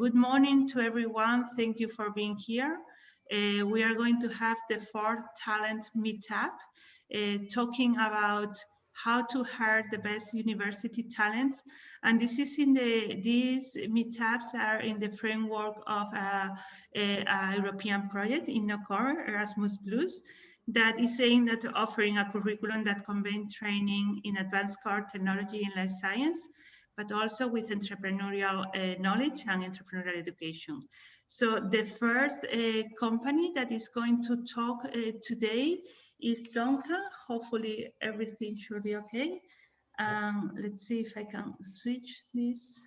good morning to everyone. Thank you for being here. Uh, we are going to have the fourth talent meetup, uh, talking about how to hire the best university talents. And this is in the, these meetups are in the framework of a, a, a European project InnoCore Erasmus Plus that is saying that offering a curriculum that combines training in advanced core technology and life science but also with entrepreneurial uh, knowledge and entrepreneurial education. So the first uh, company that is going to talk uh, today is Domca. Hopefully everything should be okay. Um, let's see if I can switch this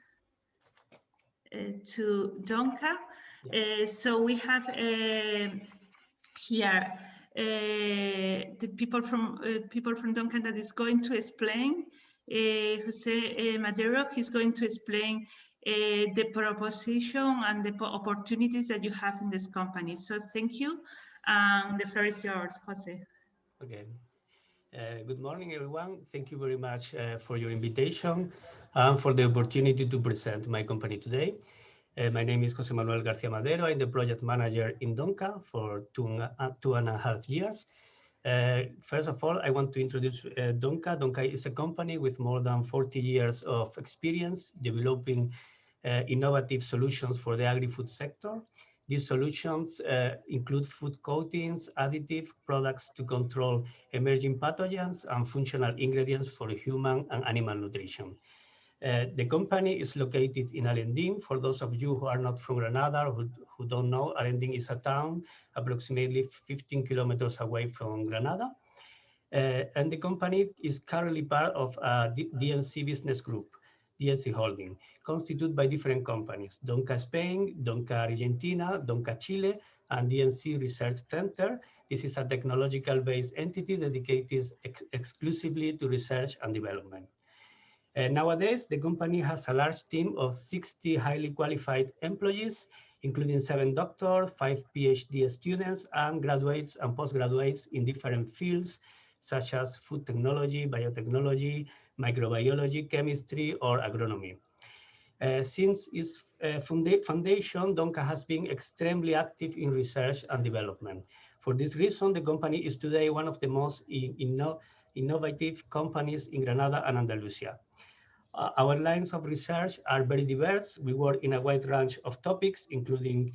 uh, to Domca. Uh, so we have uh, here the people from people from Domca that is going to explain Jose uh, Madero. He's going to explain uh, the proposition and the opportunities that you have in this company. So thank you. And the floor is yours, Jose. Okay. Uh, good morning, everyone. Thank you very much uh, for your invitation and for the opportunity to present my company today. Uh, my name is Jose Manuel Garcia Madero. I'm the project manager in Domca for two, two and a half years. Uh, first of all, I want to introduce uh, Domca. Domca is a company with more than 40 years of experience developing uh, innovative solutions for the agri-food sector. These solutions uh, include food coatings, additive products to control emerging pathogens and functional ingredients for human and animal nutrition. Uh, the company is located in Alhendín. For those of you who are not from Granada, who, who don't know, Alhendín is a town approximately 15 kilometers away from Granada. Uh, and the company is currently part of a DMC business group, DMC Holding, constituted by different companies, Domca Spain, Domca Argentina, Domca Chile, and DMC Research Center. This is a technological-based entity dedicated ex exclusively to research and development. Uh, nowadays, the company has a large team of 60 highly qualified employees, including seven doctors, five PhD students, and graduates and postgraduates in different fields, such as food technology, biotechnology, microbiology, chemistry, or agronomy. Uh, since its uh, foundation, Domca has been extremely active in research and development. For this reason, the company is today one of the most inno innovative companies in Granada and Andalusia. Uh, our lines of research are very diverse. We work in a wide range of topics, including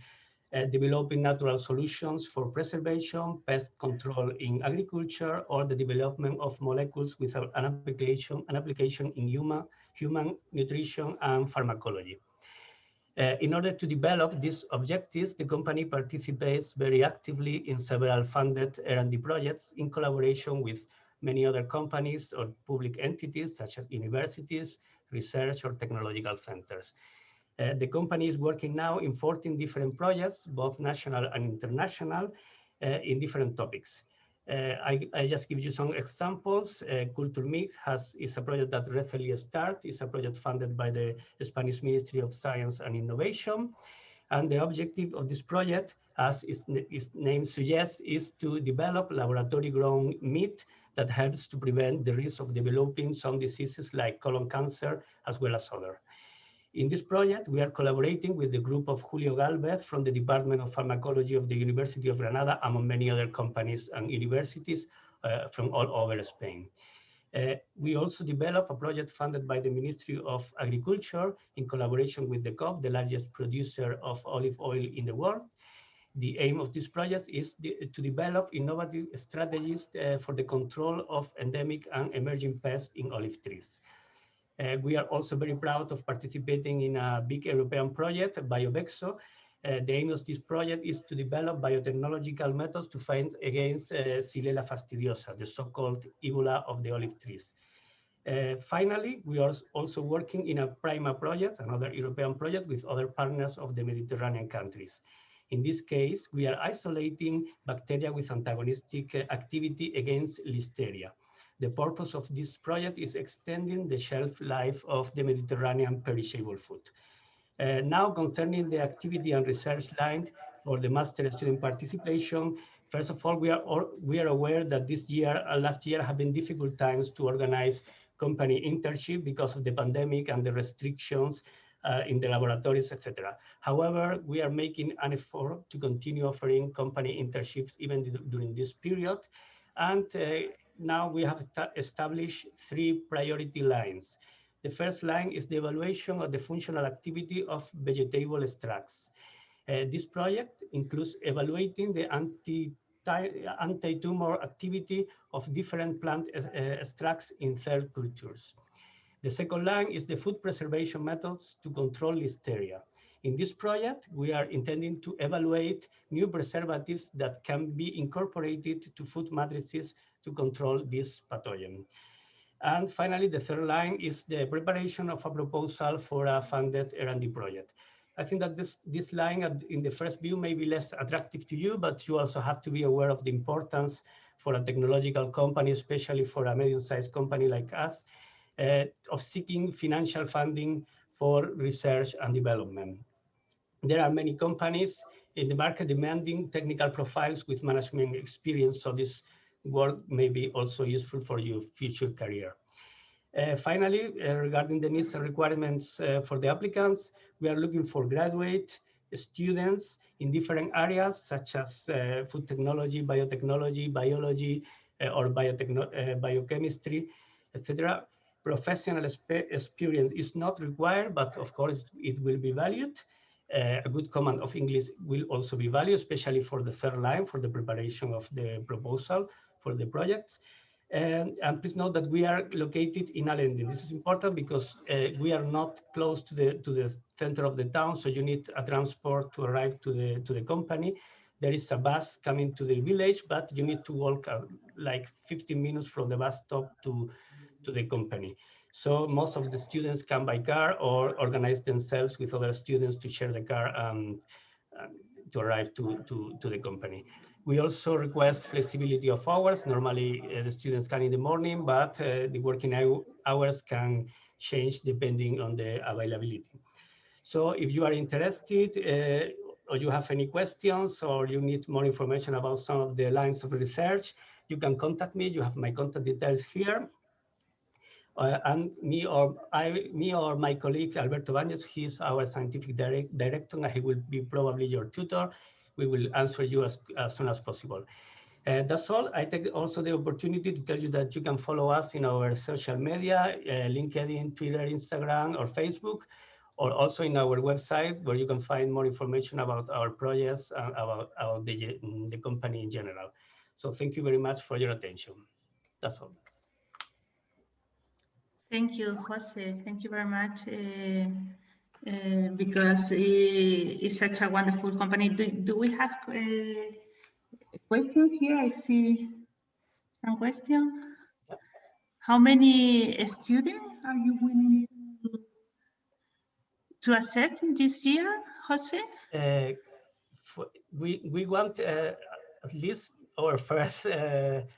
uh, developing natural solutions for preservation, pest control in agriculture, or the development of molecules with an application, an application in human, human nutrition and pharmacology. Uh, in order to develop these objectives, the company participates very actively in several funded R&D projects in collaboration with many other companies or public entities such as universities, research or technological centers. Uh, the company is working now in 14 different projects, both national and international, uh, in different topics. Uh, I, I, just give you some examples. Uh, Culture Mix has, is a project that recently started. It's a project funded by the Spanish Ministry of Science and Innovation. And the objective of this project, as its, its name suggests, is to develop laboratory-grown meat that helps to prevent the risk of developing some diseases like colon cancer, as well as other. In this project, we are collaborating with the group of Julio Galvez from the Department of Pharmacology of the University of Granada, among many other companies and universities uh, from all over Spain. Uh, we also developed a project funded by the Ministry of Agriculture in collaboration with the Dcoop, the largest producer of olive oil in the world the aim of this project is the, to develop innovative strategies uh, for the control of endemic and emerging pests in olive trees. Uh, we are also very proud of participating in a big European project, BioVexo. Uh, the aim of this project is to develop biotechnological methods to fight against uh, Xylella fastidiosa, the so-called Ebola of the olive trees. Uh, finally, we are also working in a PRIMA project, another European project with other partners of the Mediterranean countries. In this case, we are isolating bacteria with antagonistic uh, activity against Listeria. The purpose of this project is extending the shelf life of the Mediterranean perishable food. Uh, now, concerning the activity and research line for the master student participation, first of all, we are, we are aware that this year, uh, last year have been difficult times to organize company internship because of the pandemic and the restrictions uh, in the laboratories, etc. However, we are making an effort to continue offering company internships even during this period. And uh, now we have established three priority lines. The first line is the evaluation of the functional activity of vegetable extracts. Uh, this project includes evaluating the anti anti-tumor activity of different plant uh, extracts in cell cultures. The second line is the food preservation methods to control listeria. In this project, we are intending to evaluate new preservatives that can be incorporated to food matrices to control this pathogen. And finally, the third line is the preparation of a proposal for a funded R&D project. I think that this, this line in the first view may be less attractive to you, but you also have to be aware of the importance for a technological company, especially for a medium-sized company like us, of seeking financial funding for research and development. There are many companies in the market demanding technical profiles with management experience, so this work may be also useful for your future career. Uh, finally, uh, regarding the needs and requirements uh, for the applicants, we are looking for graduate students in different areas such as uh, food technology, biotechnology, biology, uh, or biochemistry, etc professional experience is not required, but of course it will be valued. Uh, a good command of English will also be valued, especially for the third line, for the preparation of the proposal for the projects. And, and please note that we are located in Alhendín. This is important because uh, we are not close to the to the center of the town, so you need a transport to arrive to the to the company. There is a bus coming to the village, but you need to walk uh, like 15 minutes from the bus stop to to the company. So most of the students come by car or organize themselves with other students to share the car um, to arrive to, to, to the company. We also request flexibility of hours. Normally uh, the students come in the morning, but uh, the working hours can change depending on the availability. So if you are interested uh, or you have any questions or you need more information about some of the lines of research, you can contact me. You have my contact details here uh, and me or I, me or my colleague Alberto Baños, he's our scientific direct, director, and he will be probably your tutor. We will answer you as, as soon as possible. Uh, that's all. I take also the opportunity to tell you that you can follow us in our social media, uh, LinkedIn, Twitter, Instagram, or Facebook, or also in our website where you can find more information about our projects and about, about the, the company in general. So thank you very much for your attention. That's all. Thank you, Jose. Thank you very much. Uh, uh, because it's such a wonderful company. Do, do we have a question here? I see some question. How many students are you willing to, to accept this year, Jose? Uh, for, we, we want uh, at least our first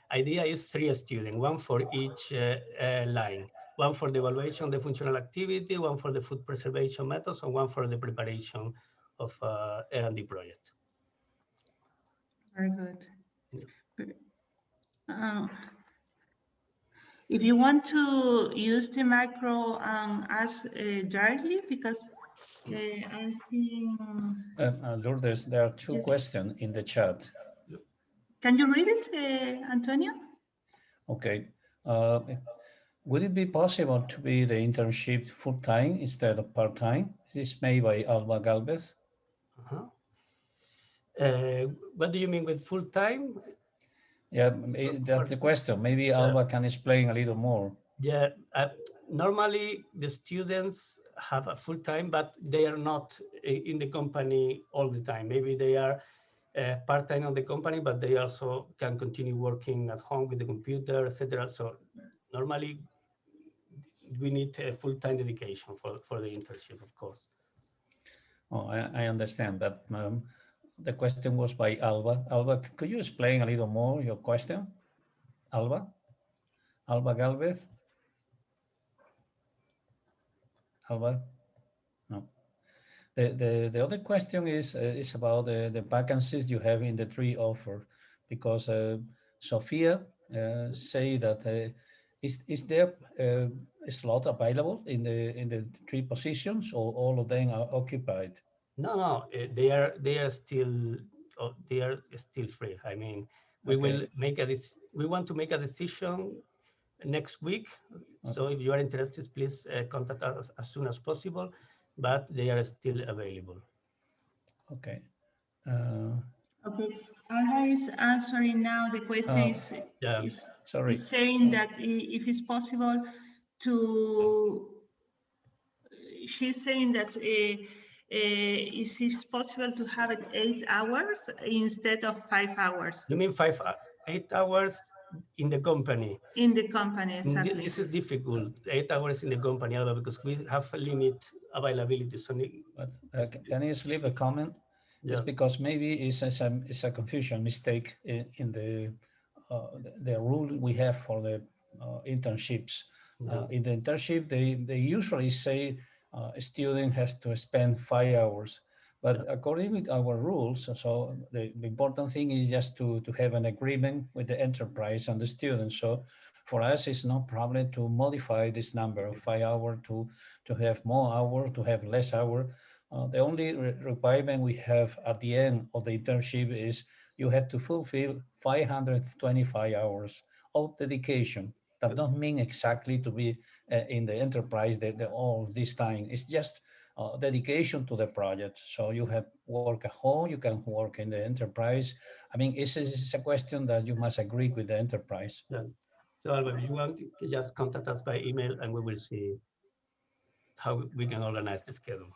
idea is three students, one for each line one for the evaluation of the functional activity, one for the food preservation methods, and one for the preparation of uh, R&D project. Very good. Uh, if you want to use the micro and ask uh, directly, because uh, I'm seeing... Um, uh, Lourdes, there are two yes. questions in the chat. Can you read it, uh, Antonio? Okay. Would it be possible to be the internship full-time instead of part-time? This is made by Alba Galvez. Uh -huh. uh, what do you mean with full-time? Yeah, that's the question. Maybe Alba can explain a little more. Yeah, uh, normally the students have a full-time, but they are not in the company all the time. Maybe they are uh, part-time on the company, but they also can continue working at home with the computer, etc. So normally we need a full-time dedication for, for the internship, of course. Oh, I, I understand that. Um, the question was by Alba. Alba, could you explain a little more your question? Alba? Alba Galvez? Alba? No. The, the, the other question is, uh, is about the, the vacancies you have in the three offer, because uh, Sophia uh, say that uh, is is there uh, a slot available in the in the three positions, or all of them are occupied? No, no, uh, they are they are still oh, they are still free. I mean, we Okay. will make a this. We want to make a decision next week. So if you are interested, please uh, contact us as soon as possible. But they are still available. Okay. Uh, Okay, Alba is answering now. The question Oh. is, Yeah. is, sorry. is saying that if it's possible to, she's saying that uh, uh, is it possible to have it eight hours instead of five hours You mean five, uh, eight hours in the company? in the company? Exactly. This is difficult. Eight hours in the company, Alba, because we have a limit availability. So But uh, can you leave a comment? Yeah. It's because maybe it's a, some- it's a confusion mistake in, in the, uh, the, the rule we have for the uh, internships. yeah. Uh, in the internship, they, they usually say uh, a student has to spend five hours. But according with our rules, so the, the important thing is just to, to have an agreement with the enterprise and the student. So for us, it's no problem to modify this number of five hour to, to have more hour, to have less hour. Uh, the only re- requirement we have at the end of the internship is you have to fulfill 525 hours of dedication. That don't mean exactly to be uh, in the enterprise the, all this time. It's just uh, dedication to the project. So you have work at home, you can work in the enterprise. I mean, it's, it's a question that you must agree with the enterprise. So Alba, if you want, just contact us by email and we will see how we can organize the schedule.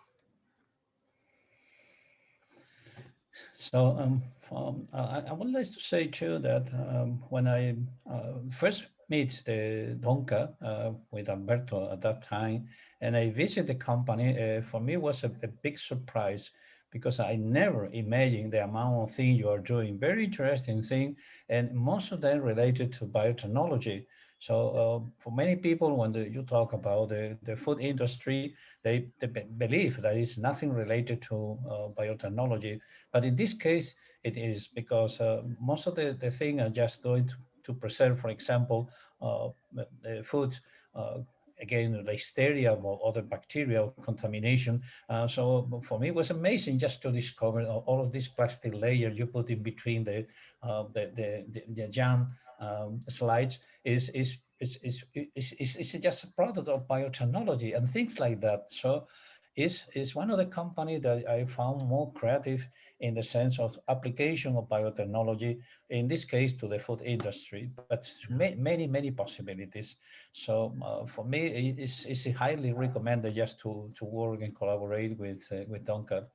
So um, um, I, I would like to say too that um, when I uh, first meet the Domca uh, with Alberto at that time, and I visit the company, uh, for me it was a, a big surprise because I never imagined the amount of things you are doing. Very interesting thing, and most of them related to biotechnology. So uh, for many people, when the, you talk about the, the food industry, they, they believe that it's nothing related to uh, biotechnology. But in this case, it is because uh, most of the, the thing are just going to, to preserve, for example, uh, the- the food, uh, again, listeria or other bacterial contamination. Uh, so for me, it was amazing just to discover all all of this plastic layer you put in between the, uh, the, the, the, the jam um, slides is, is, is, is, is, is, is just a product of biotechnology and things like that. So is is one of the company that I found more creative in the sense of application of biotechnology, in this case to the food industry, but ma- many, many possibilities. So uh, for me, it- it's, it's highly recommended just to, to work and collaborate with, uh, with Domca.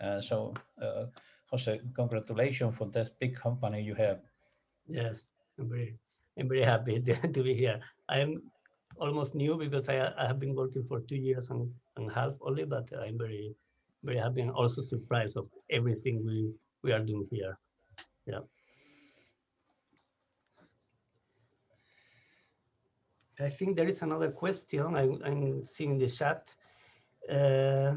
Uh, so uh, Jose, congratulations for that big company you have. Yes, I'm very, I'm very happy to, be here. I'm almost new because I, I have been working for two years and, and a half only, but I'm very, very happy and also surprised of everything we, we are doing here. Yeah. I think there is another question I'm, I'm seeing in the chat. Uh,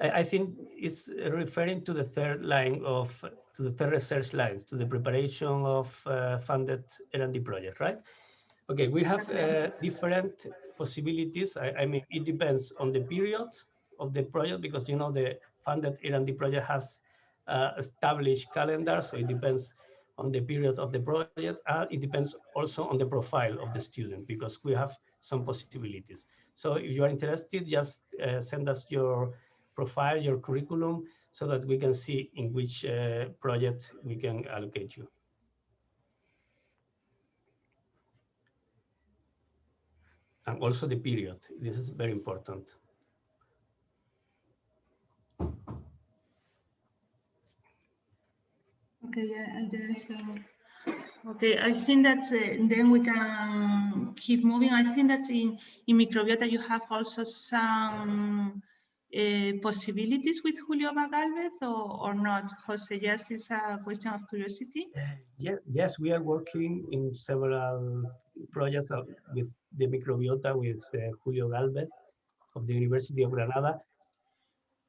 I, I think it's referring to the third line of, to the third research lines, to the preparation of uh, funded R&D project, right? Okay, we have uh, different possibilities. I, I mean, it depends on the period of the project because you know the funded R&D project has uh, established calendar, so it depends on the period of the project. Uh, it depends also on the profile of the student because we have some possibilities. So if you are interested, just uh, send us your profile, your curriculum, so that we can see in which uh, project we can allocate you. And also the period. This is very important. Okay, yeah, there's, uh, okay, I think that uh, then we can keep moving. I think that in, in microbiota you have also some uh, possibilities with Julio Magalvez or, or not? Jose, yes, it's a question of curiosity. Yeah, yes, we are working in several projects uh, with the microbiota with uh, Julio Galvez of the University of Granada.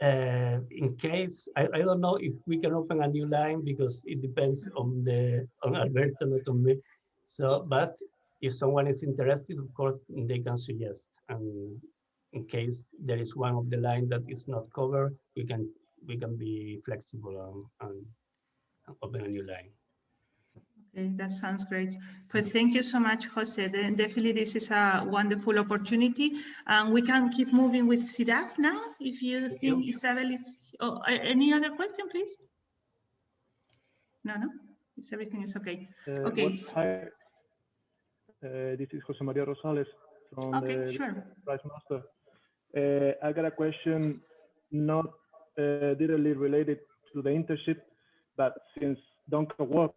Uh, in case, I, I don't know if we can open a new line because it depends on the on Alberto, not on me. So, but if someone is interested, of course, they can suggest. And in case there is one of the line that is not covered, we can we can be flexible and, and open a new line. Okay, that sounds great. But thank you so much, Jose. Then definitely, this is a wonderful opportunity. And we can keep moving with CIDAF now. If you Thank think you. Isabel is, oh, any other question, please? No, no, is everything is okay. Uh, Okay, what- s- Hi, Uh, this is Jose Maria Rosales from Okay, the sure. Prize Master. Uh, I got a question not uh, directly related to the internship, but since Domca work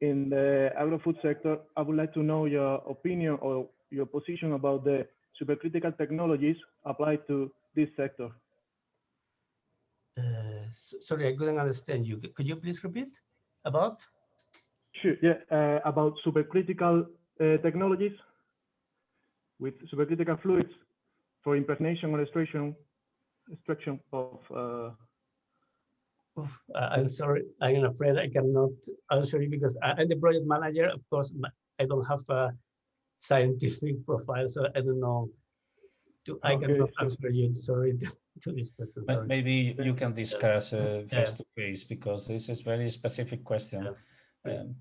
in the agro-food sector, I would like to know your opinion or your position about the supercritical technologies applied to this sector. Uh, s- sorry, I couldn't understand you. Could you please repeat about? Sure, yeah, uh, about supercritical uh, technologies with supercritical fluids for impregnation or extraction, extraction of, uh, Oof, I- I'm sorry, I'm afraid I cannot answer you because I- I'm the project manager. Of course, I don't have a scientific profile, so I don't know. To, I Okay, cannot so- answer you. Sorry to, to this question. Ma- Maybe you can discuss uh, Yeah. face to face because this is very specific question. Yeah. Um,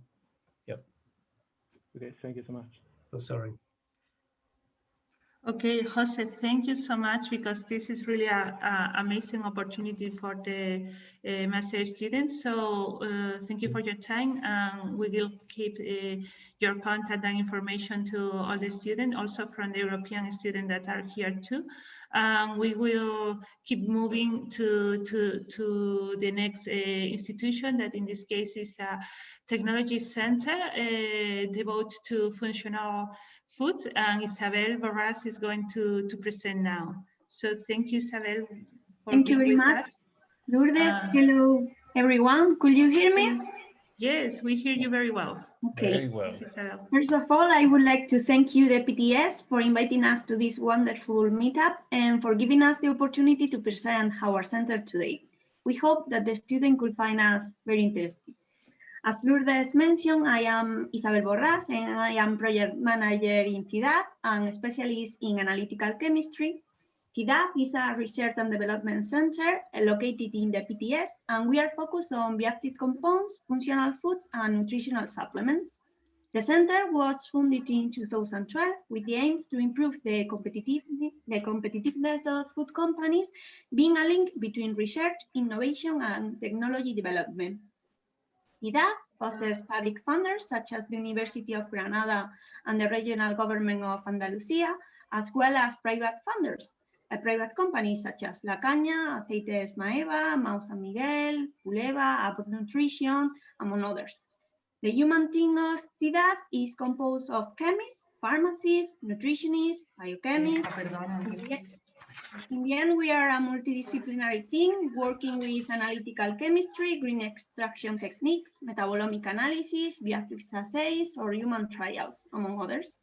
okay, thank you so much. So sorry. Okay, Jose, thank you so much because this is really a, a amazing opportunity for the uh, master students. So uh, thank you for your time and we will keep uh, your contact and information to all the students, also from the European students that are here too. Um, we will keep moving to, to, to the next uh, institution that in this case is a technology center uh, devoted to functional food and Isabel Borras is going to, to present now. So thank you, Isabel. for Thank you very much. us. Lourdes, Uh, hello everyone. Could you hear me? Yes, we hear you very well. Okay. Very well. Thank you, Isabel. First of all, I would like to thank you, the PTS, for inviting us to this wonderful meetup and for giving us the opportunity to present our center today. We hope that the student could find us very interesting. As Lourdes mentioned, I am Isabel Borras and I am project manager in CIDAF and specialist in analytical chemistry. CIDAF is a research and development center located in the PTS, and we are focused on bioactive compounds, functional foods, and nutritional supplements. The center was founded in 2012 with the aims to improve the, competitive, the competitiveness of food companies, being a link between research, innovation, and technology development. CIDAF possesses public funders such as the University of Granada and the regional government of Andalusia, as well as private funders, uh, private companies such as La Caña, Aceites Maeva, Mahou San Miguel, Puleva, Abbott Nutrition, among others. The human team of CIDAF is composed of chemists, pharmacists, nutritionists, biochemists. In the end, we are a multidisciplinary team working with analytical chemistry, green extraction techniques, metabolomic analysis, bioactive assays, or human trials, among others.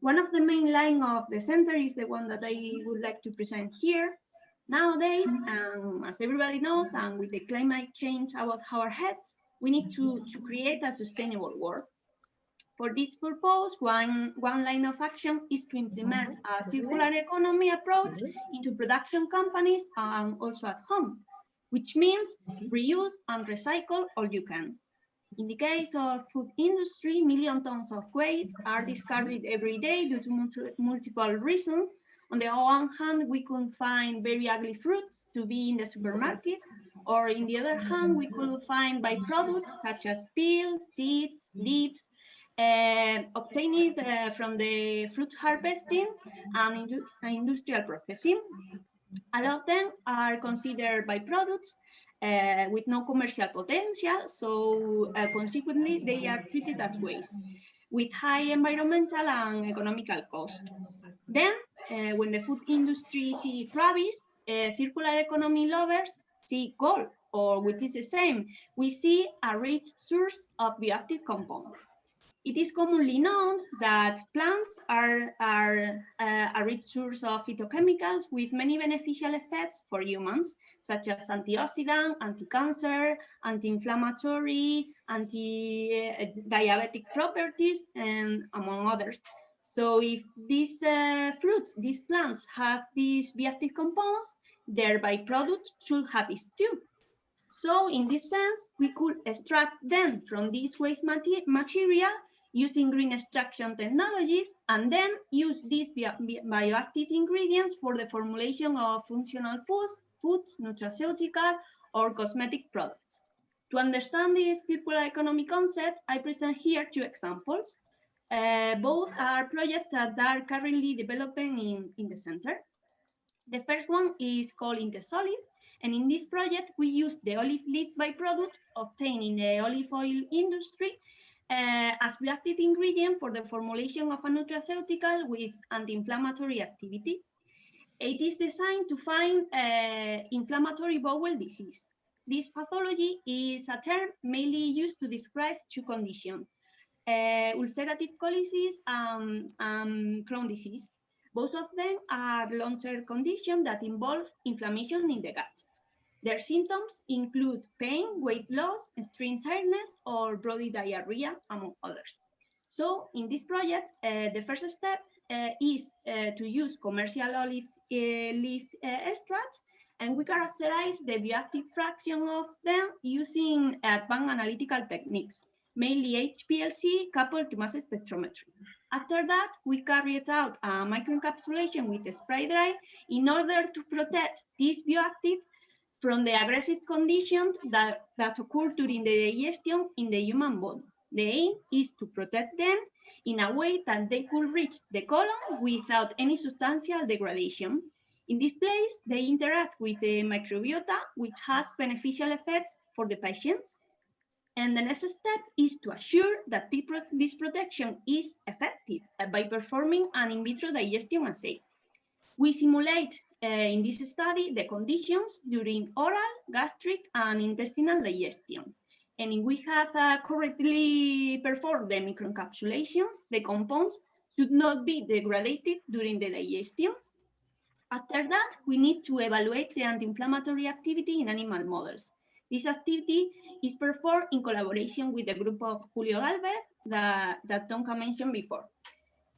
One of the main line of the center is the one that I would like to present here. Nowadays, um, as everybody knows, and with the climate change about our heads, we need to, to create a sustainable world. For this purpose, one, one line of action is to implement mm-hmm. a mm-hmm. circular economy approach mm-hmm. into production companies and also at home, which means reuse and recycle all you can. In the case of food industry, million tons of waste are discarded every day due to multiple reasons. On the one hand, we could find very ugly fruits to be in the supermarket, or in the other hand, we could find byproducts such as peel, seeds, leaves, uh, obtained uh, from the fruit harvesting and indu- industrial processing. A lot of them are considered byproducts uh, with no commercial potential, so uh, consequently they are treated as waste with high environmental and economical cost. Then, uh, when the food industry sees rabbis, uh, circular economy lovers see gold, or which is the same, we see a rich source of bioactive compounds. It is commonly known that plants are, are uh, a rich source of phytochemicals with many beneficial effects for humans, such as antioxidant, anti-cancer, anti-inflammatory, anti-diabetic properties, and among others. So if these uh, fruits, these plants have these bioactive compounds, their byproducts should have it too. So in this sense, we could extract them from this waste material using green extraction technologies and then use these bio bioactive ingredients for the formulation of functional foods, foods, nutraceutical, or cosmetic products. To understand this circular economy concept, I present here two examples. Uh, both are projects that are currently developing in, in the center. The first one is called Intesolive, and in this project, we use the olive leaf byproduct obtained in the olive oil industry uh, as reactive ingredient for the formulation of a nutraceutical with anti-inflammatory activity. It is designed to find uh, inflammatory bowel disease. This pathology is a term mainly used to describe two conditions, uh, ulcerative colitis and um, Crohn disease. Both of them are long-term conditions that involve inflammation in the gut. Their symptoms include pain, weight loss, extreme tiredness, or bloody diarrhea, among others. So in this project, uh, the first step uh, is uh, to use commercial olive uh, leaf uh, extracts, and we characterize the bioactive fraction of them using advanced analytical techniques, mainly HPLC coupled to mass spectrometry. After that, we carried out a microencapsulation with spray dry in order to protect these bioactive from the aggressive conditions that, that occur during the digestion in the human body. The aim is to protect them in a way that they could reach the colon without any substantial degradation. In this place, they interact with the microbiota, which has beneficial effects for the patients. And the next step is to assure that this protection is effective by performing an in vitro digestion assay. We simulate uh, in this study the conditions during oral, gastric, and intestinal digestion. And if we have uh, correctly performed the microencapsulations, the compounds should not be degraded during the digestion. After that, we need to evaluate the anti-inflammatory activity in animal models. This activity is performed in collaboration with the group of Julio Galvez that, that Domca mentioned before.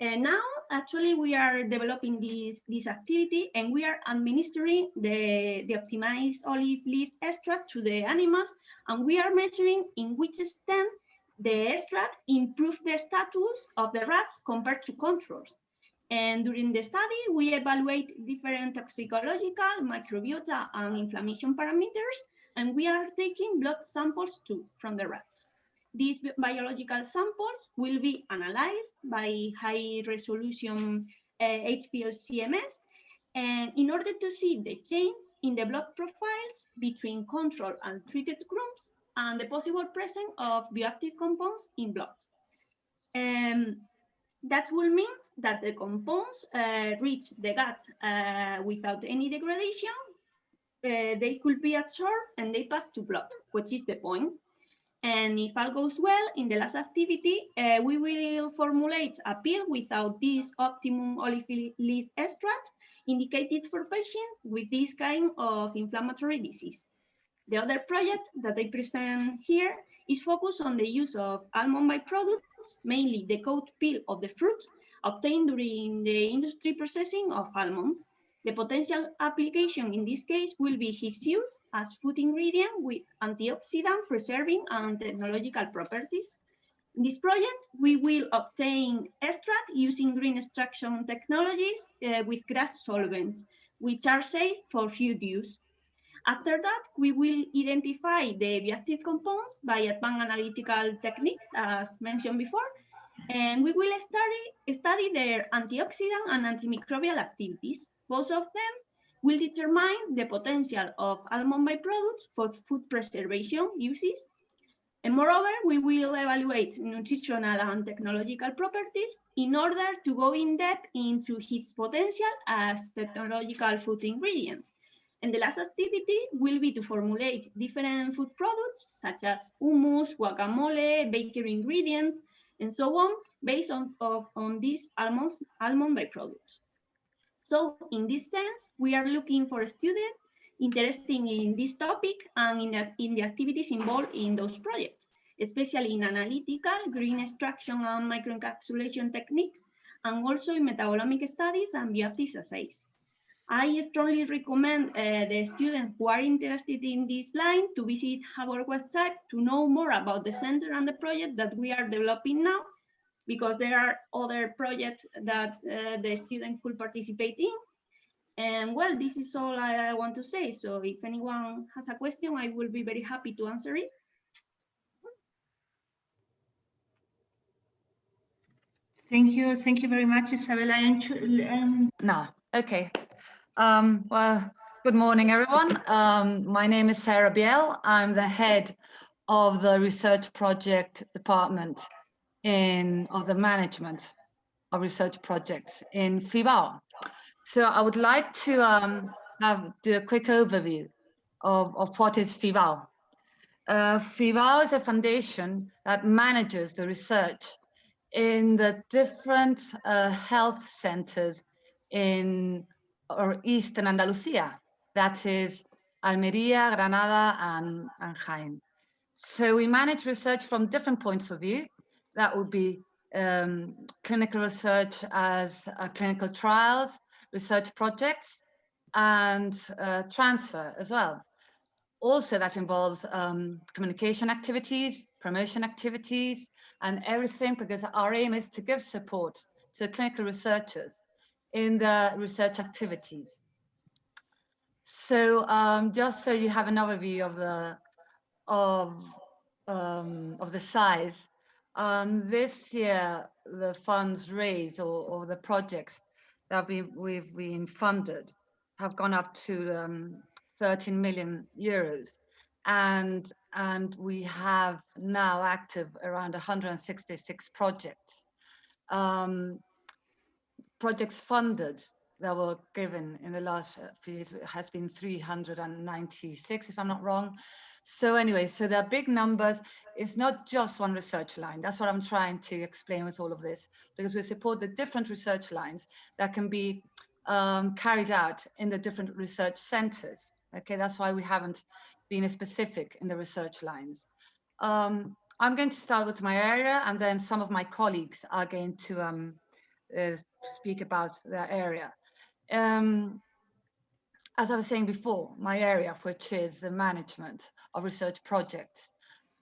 And now, actually, we are developing this, this activity and we are administering the, the optimized olive leaf extract to the animals. And we are measuring in which extent the extract improves the status of the rats compared to controls. And during the study, we evaluate different toxicological, microbiota, and inflammation parameters. And we are taking blood samples too from the rats. These biological samples will be analyzed by high resolution uh, HPLC-MS and in order to see the change in the blood profiles between control and treated groups and the possible presence of bioactive compounds in blood. Um, that will mean that the compounds uh, reach the gut uh, without any degradation. Uh, they could be absorbed and they pass to blood, which is the point. And if all goes well, in the last activity, uh, we will formulate a pill without this optimum olive leaf extract indicated for patients with this kind of inflammatory disease. The other project that I present here is focused on the use of almond byproducts, mainly the coat peel of the fruit obtained during the industry processing of almonds. The potential application in this case will be his use as food ingredient with antioxidant, preserving, and technological properties. In this project, we will obtain extract using green extraction technologies uh, with GRAS solvents, which are safe for food use. After that, we will identify the bioactive compounds by advanced analytical techniques, as mentioned before, and we will study, study their antioxidant and antimicrobial activities. Both of them will determine the potential of almond byproducts for food preservation uses. And moreover, we will evaluate nutritional and technological properties in order to go in depth into its potential as technological food ingredients. And the last activity will be to formulate different food products such as hummus, guacamole, bakery ingredients, and so on, based on, of, on these almond, almond byproducts. So in this sense, we are looking for students interested in this topic and in the, in the activities involved in those projects, especially in analytical, green extraction and microencapsulation techniques, and also in metabolomic studies and bioactive assays. I strongly recommend uh, the students who are interested in this line to visit our website to know more about the center and the project that we are developing now, because there are other projects that uh, the student could participate in. And well, this is all I want to say. So if anyone has a question, I will be very happy to answer it. Thank you. Thank you very much, Isabella. Um, no, okay. Um, well, good morning, everyone. Um, my name is Sarah Biel. I'm the head of the research project department in of the management of research projects in FIBAO. So I would like to um, have, do a quick overview of, of what is FIBAO. Uh, FIBAO is a foundation that manages the research in the different uh, health centers in or Eastern Andalusia, that is Almeria, Granada, and, and Jaén. So we manage research from different points of view. That would be um, clinical research as uh, clinical trials, research projects, and uh, transfer as well. Also, that involves um, communication activities, promotion activities, and everything because our aim is to give support to clinical researchers in the research activities. So um, just so you have an overview of the of um, of the size, um, this year the funds raised or, or the projects that we, we've been funded have gone up to um, 13 million euros, and and we have now active around 166 projects. Um, projects funded that were given in the last few years has been 396, if I'm not wrong. So anyway, so there are big numbers. It's not just one research line. That's what I'm trying to explain with all of this, because we support the different research lines that can be um, carried out in the different research centers. Okay, that's why we haven't been specific in the research lines. Um, I'm going to start with my area and then some of my colleagues are going to um, uh, speak about their area. Um, as I was saying before, my area, which is the management of research projects,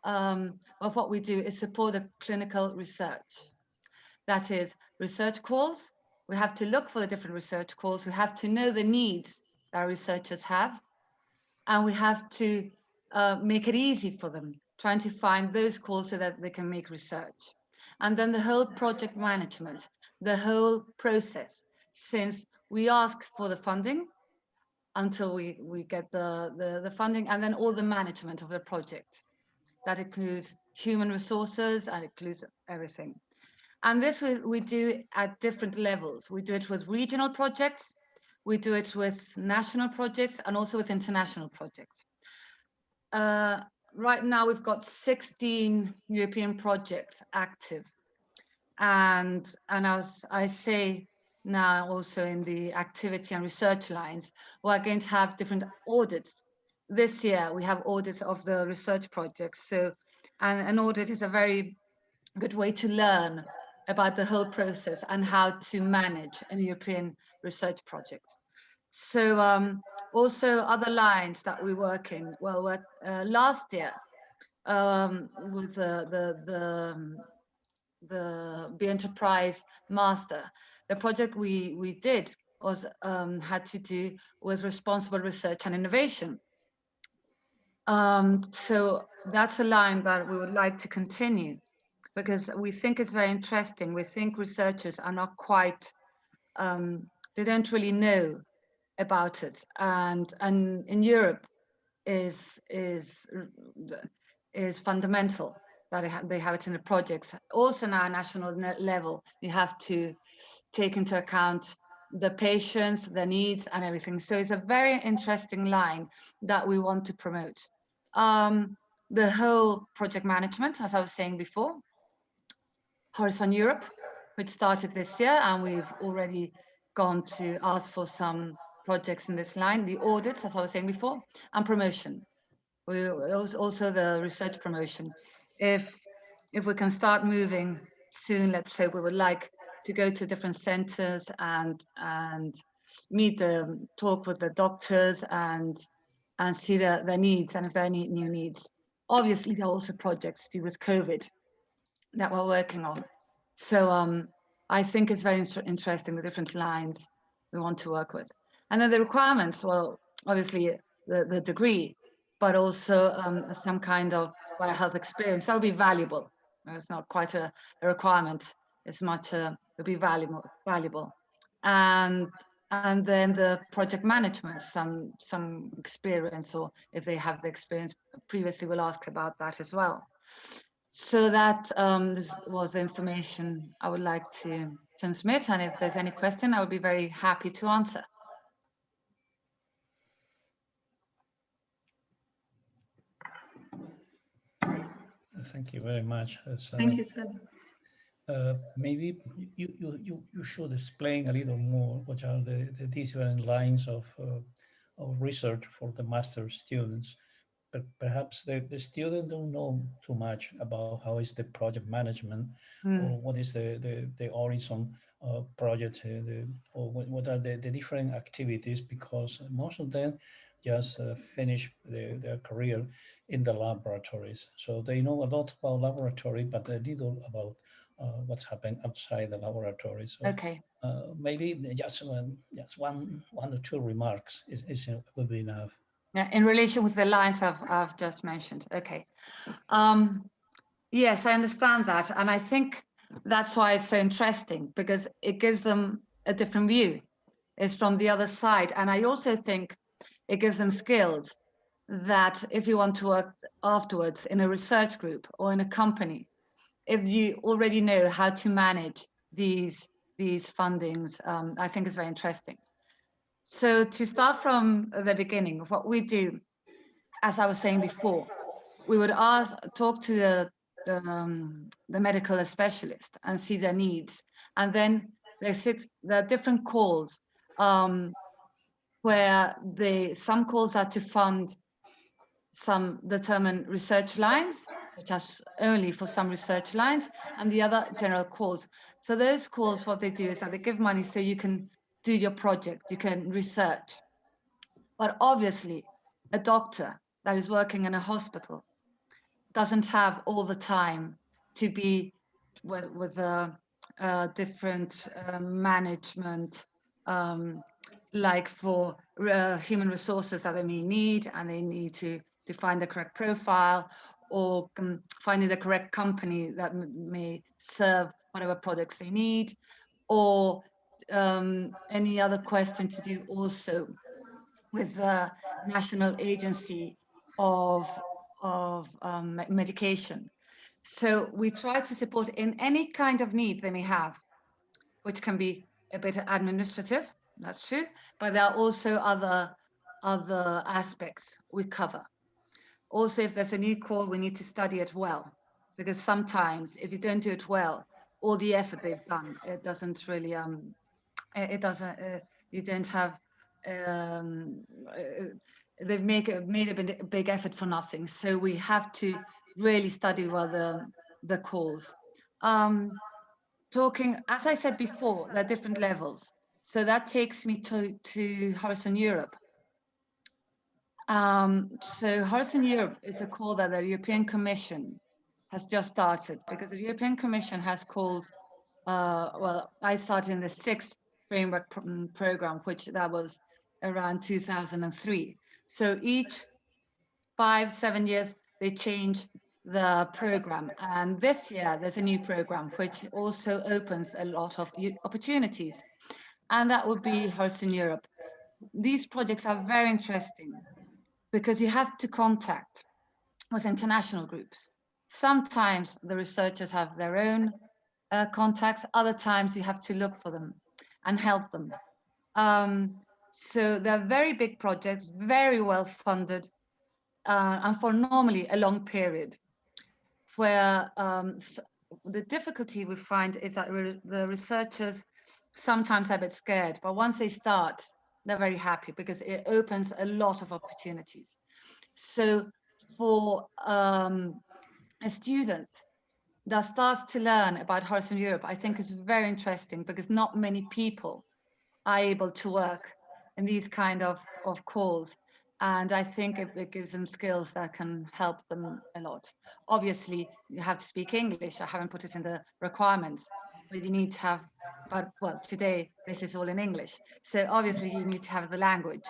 um, well, what we do is support the clinical research. That is research calls. We have to look for the different research calls. We have to know the needs that our researchers have. And we have to uh, make it easy for them, trying to find those calls so that they can make research. And then the whole project management, the whole process since we ask for the funding until we, we get the, the, the funding and then all the management of the project. That includes human resources and includes everything. And this we, we do at different levels. We do it with regional projects, we do it with national projects and also with international projects. Uh, right now we've got 16 European projects active and and as I say now also in the activity and research lines, we're going to have different audits. This year we have audits of the research projects. So and an audit is a very good way to learn about the whole process and how to manage a European research project. So um, also other lines that we work in. Well, uh, last year um, with the the the um, the B Enterprise Master, the project we we did was um, had to do with responsible research and innovation. Um, so that's a line that we would like to continue because we think it's very interesting. We think researchers are not quite, um, they don't really know about it. And, and in Europe is, is, is fundamental that they have, it in the projects. Also now national level, you have to take into account the patients, the needs and everything. So it's a very interesting line that we want to promote. Um, the whole project management, as I was saying before, Horizon Europe, which started this year, and we've already gone to ask for some projects in this line, the audits, as I was saying before, and promotion. We also the research promotion. If if we can start moving soon, let's say we would like to go to different centers and and meet the talk with the doctors and and see their, their needs and if there are any new needs. Obviously, there are also projects to do with COVID that we're working on. So um, I think it's very interesting the different lines we want to work with. And then the requirements, well, obviously the, the degree, but also um, some kind of health experience. That would be valuable. It's not quite a, a requirement. It's much, uh, it would be valuable, valuable. And and then the project management, some some experience, or if they have the experience previously, we'll ask about that as well. So that um, this was the information I would like to transmit. And if there's any question, I would be very happy to answer. Thank you very much. Uh, Thank you, sir. Uh, maybe you, you, you, you should explain a little more what are the, the different lines of, uh, of research for the master students but perhaps the, the student don't know too much about how is the project management mm. or what is the, the, the horizon uh, project the, or what, what are the, the different activities because most of them just uh, finish their, their career in the laboratories. So they know a lot about laboratory, but a little about what's happening outside the laboratory. So, okay. Uh, maybe just one, just one, one or two remarks is, is would be enough. Yeah, in relation with the lines I've, I've just mentioned. Okay. Um, yes, I understand that. And I think that's why it's so interesting because it gives them a different view. It's from the other side. And I also think it gives them skills that if you want to work afterwards in a research group or in a company, if you already know how to manage these these fundings, um, I think is very interesting. So to start from the beginning, what we do, as I was saying before, we would ask, talk to the, the, um, the medical specialist and see their needs. And then there are different calls um, where they, some calls are to fund some determined research lines, which are only for some research lines, and the other general calls. So those calls, what they do is that they give money so you can do your project, you can research. But obviously, a doctor that is working in a hospital doesn't have all the time to be with, with a, a different uh, management, um, like for uh, human resources that they may need, and they need to, find the correct profile or um, finding the correct company that may serve whatever products they need, or um, any other question to do also with the National Agency of, of um, Medication. So we try to support in any kind of need they may have, which can be a bit administrative, that's true, but there are also other, other aspects we cover. Also, if there's a new call, we need to study it well, because sometimes if you don't do it well, all the effort they've done, it doesn't really um, it doesn't uh, you don't have um, uh, they've make a, made a big effort for nothing. So we have to really study well the the calls. Um, talking as i said before there are different levels. So that takes me to to horizon europe um, so horizon europe is a call that the european commission has just started because the european commission has calls uh, well i started in the sixth framework mm, program, which that was around 2003. So each five, seven years, they change the program. And this year, there's a new program, which also opens a lot of opportunities. And that would be Horizon Europe. These projects are very interesting because you have to contact with international groups. Sometimes the researchers have their own uh, contacts, other times you have to look for them and help them. Um, so they're very big projects, very well funded, uh, and for normally a long period, where um, the difficulty we find is that re the researchers sometimes are a bit scared, but once they start, they're very happy because it opens a lot of opportunities. So for um, a student that starts to learn about Horizon Europe, I think is very interesting because not many people are able to work in these kind of, of calls. And I think it, it gives them skills that can help them a lot. Obviously, you have to speak English. I haven't put it in the requirements, but you need to have, but well, today this is all in English. So obviously you need to have the language.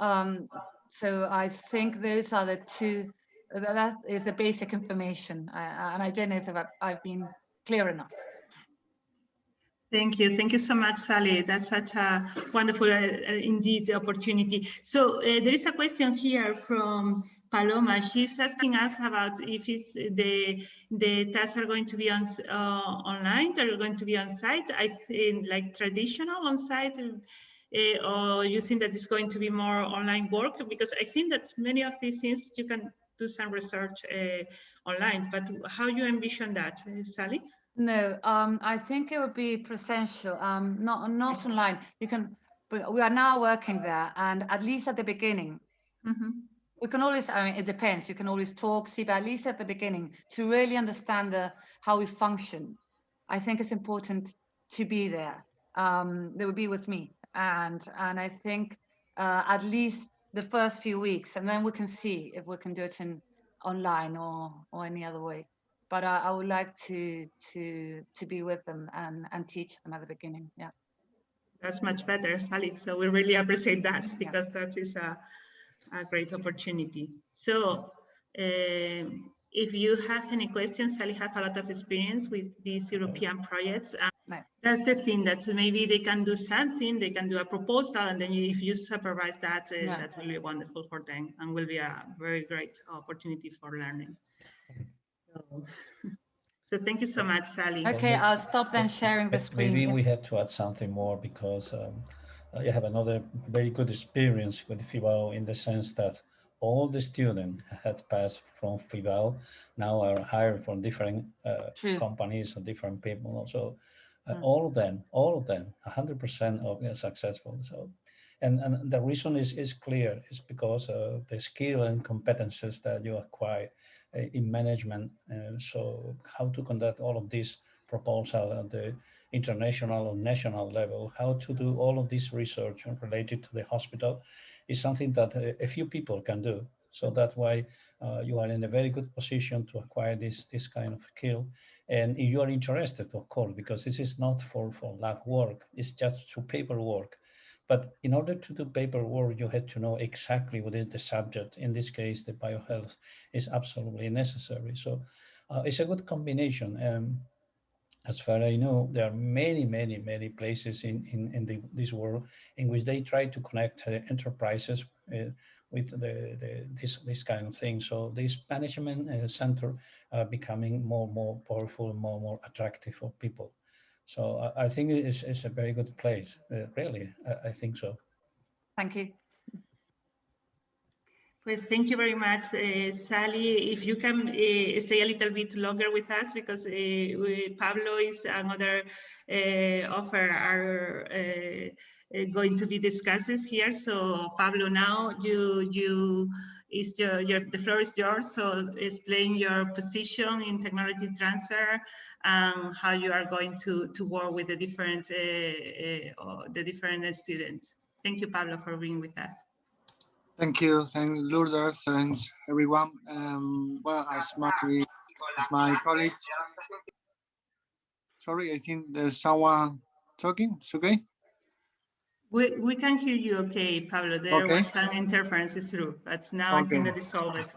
Um, so I think those are the two, that is the basic information. I, and I don't know if I've, I've been clear enough. Thank you. Thank you so much, Sally. That's such a wonderful, uh, uh indeed, opportunity. So uh, there is a question here from Paloma. She's asking us about if it's the the tasks are going to be on uh, online, they're going to be on site. I think like traditional on site, uh, or you think that it's going to be more online work? Because I think that many of these things you can do some research uh, online. But how you envision that, Sally? No, um, I think it would be presential, um, not not online. You can, but we are now working there, and at least at the beginning, mm -hmm. We can always. I mean, it depends. You can always talk, see, but at least at the beginning, to really understand the how we function, I think it's important to be there. Um, they would be with me, and and I think uh, at least the first few weeks, and then we can see if we can do it in online or or any other way but I, I, would like to to to be with them and and teach them at the beginning. Yeah, that's much better, Sally. So we really appreciate that because yeah. that is a a great opportunity. So. Um, if you have any questions, Sally has a lot of experience with these European projects. And That's the thing that maybe they can do something, they can do a proposal, and then if you supervise that, uh, yeah. that will be wonderful for them and will be a very great opportunity for learning. So, thank you so much, Sally. Okay, I'll stop then sharing the screen. Maybe we had to add something more because um, I have another very good experience with FIBAO in the sense that all the students had passed from FIBAO now are hired from different uh, companies and different people. So uh, mm. all of them, all of them, 100% of them successful. So, and, and the reason is, is clear. It's because of the skill and competences that you acquire uh, in management. Uh, so how to conduct all of this proposal at the international or national level, how to do all of this research related to the hospital is something that a, few people can do. So that's why uh, you are in a very good position to acquire this, this kind of skill. And if you are interested, of course, because this is not for, for lab work, it's just to paperwork. But in order to do paperwork, you had to know exactly what is the subject. In this case, the biohealth is absolutely necessary. So uh, it's a good combination. Um, as far as I know, there are many, many, many places in, in, in the, this world in which they try to connect uh, enterprises uh, with the, the, this, this kind of thing. So this management uh, center are becoming more and more powerful, more more attractive for people. So I, I think it's, it's a very good place, uh, really, I, I, think so. Thank you. Well, thank you very much, uh, Sally. If you can uh, stay a little bit longer with us, because uh, we, Pablo is another offer are going to be discussed here. So Pablo, now you you is your, your the floor is yours. So explain your position in technology transfer and how you are going to, to work with the different, the different students. Thank you, Pablo, for being with us. Thank you. Thanks, Lourdes. Thanks, everyone. Um, well, as my, as my colleague, sorry, I think there's someone talking. It's okay? We, we can hear you okay, Pablo. There okay. was some interference through, but now okay. I think that is solved.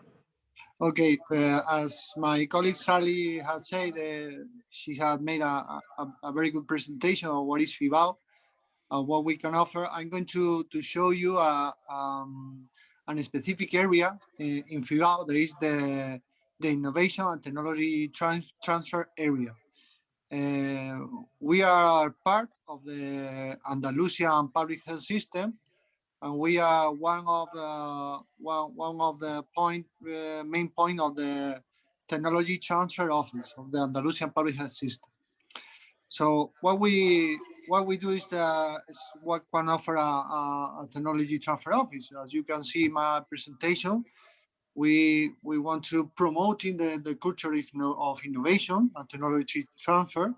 Okay, uh, as my colleague Sally has said, uh, she had made a, a, a, very good presentation of what is FIBAO, uh, what we can offer. I'm going to, to show you a, um, a specific area in, in FIBAO. There is the, the innovation and technology trans transfer area. Uh, we are part of the Andalusian public health system, and we are one of the one one of the point uh, main point of the Technology Transfer Office of the Andalusian Public Health System. So what we what we do is, the, is what can offer a, a, a, technology transfer office. As you can see in my presentation, we we want to promoting the, the culture of, of innovation and technology transfer,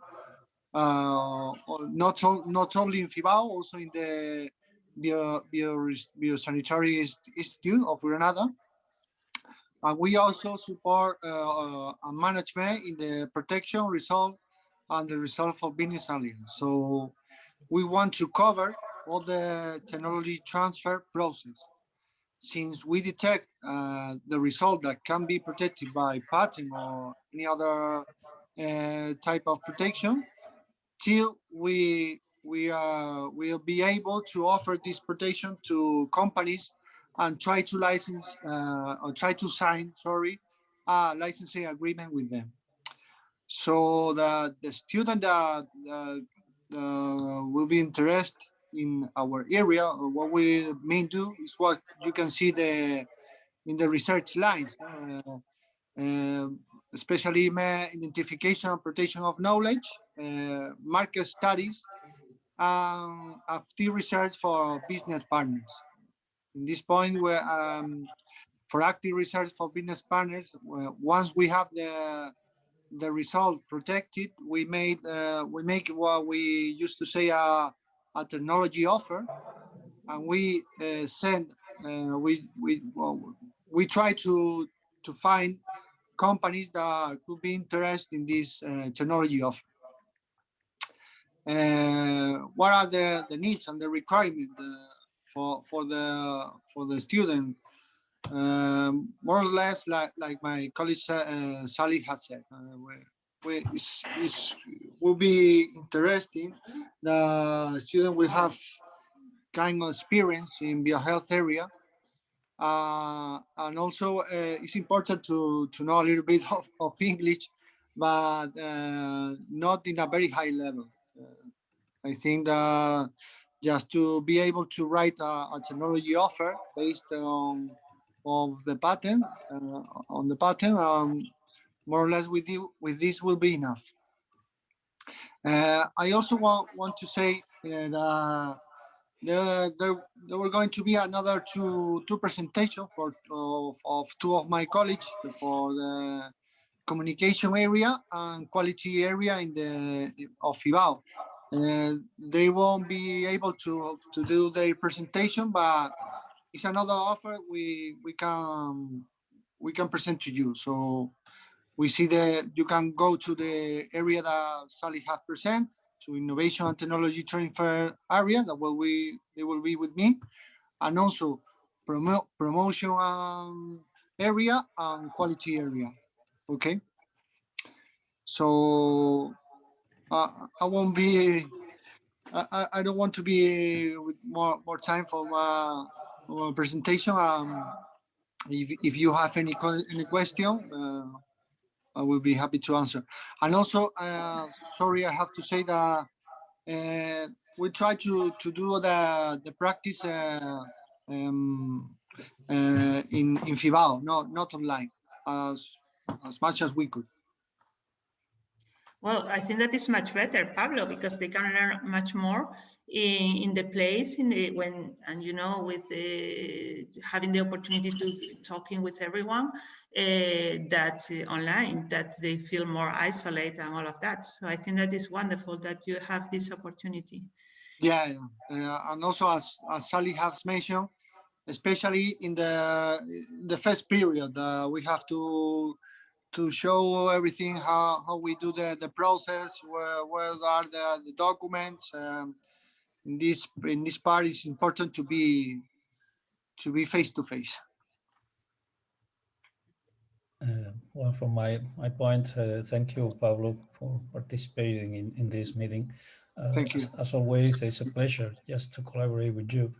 uh, not, not only in FIBAO, also in the Bio, Bio, Biosanitary Institute of Granada. And we also support uh, uh, management in the protection, result, and the result of business aliens. So we want to cover all the technology transfer process. Since we detect uh, the result that can be protected by patent or any other uh, type of protection, till we we uh, will be able to offer this protection to companies and try to license uh, or try to sign, sorry, a licensing agreement with them. So the, the student that uh, will be interested in our area, what we may do is what you can see the in the research lines, uh, uh, especially identification and protection of knowledge, uh, market studies, active research for business partners. In this point, where um, for active research for business partners, once we have the the result protected, we made uh, we make what we used to say a, a technology offer, and we uh, send uh, we we well, we try to to find companies that could be interested in this uh, technology offer. Uh, what are the, the needs and the requirement uh, for for the for the student? Um, more or less like like my colleague uh, Sally has said, uh, we, we, it's, it's, will be interesting. The student will have kind of experience in biohealth area. Uh, and also uh, it's important to, to know a little bit of, of English, but uh, not in a very high level. I think that just to be able to write a, a technology offer based on of the patent uh, on the patent um, more or less with you with this will be enough uh, i also want want to say that uh, there, there, there were going to be another two two presentation for of, of two of my colleagues for the communication area and quality area in the of FIBAO. Uh, they won't be able to to do their presentation, but it's another offer we we can we can present to you. So we see that you can go to the area that Sally has present to innovation and technology transfer area that will we they will be with me, and also promote promotion um, area and quality area. Okay. So uh, I won't be, I, I don't want to be with more, more time for my, my presentation. Um, if, if you have any, any question, uh, I will be happy to answer. And also, uh, sorry, I have to say that uh, we try to, to do the, the practice uh, um, uh, in, in FIBAO, not, not online, as, as much as we could. Well, I think that is much better, Pablo, because they can learn much more in, in the place in the when and you know with having the opportunity to talking with everyone uh, that uh, online that they feel more isolated and all of that. So I think that is wonderful that you have this opportunity. Yeah, and also as as Sally has mentioned, especially in the the first period, uh, we have to to show everything how, how we do the, the process, where, where are the, the documents. Um, in this in this part, it's important to be to be face to face. Uh, well, from my my point, uh, thank you, Pablo, for participating in in this meeting. Uh, thank you. As, as, always, it's a pleasure just to collaborate with you.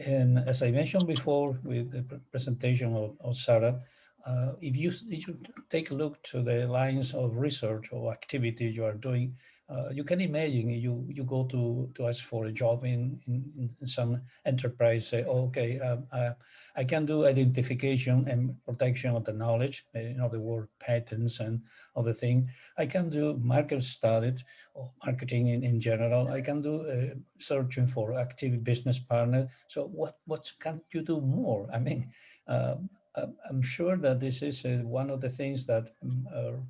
And as I mentioned before, with the presentation of, of Sarah, uh, if you if you take a look to the lines of research or activity you are doing, uh, you can imagine you you go to to ask for a job in in, in some enterprise say oh, okay um, I, can do identification and protection of the knowledge in other words patents and other thing. I can do market studies or marketing in, in general. I can do uh, searching for active business partner. So what what can you do more? I mean um, I'm sure that this is uh, one of the things that um,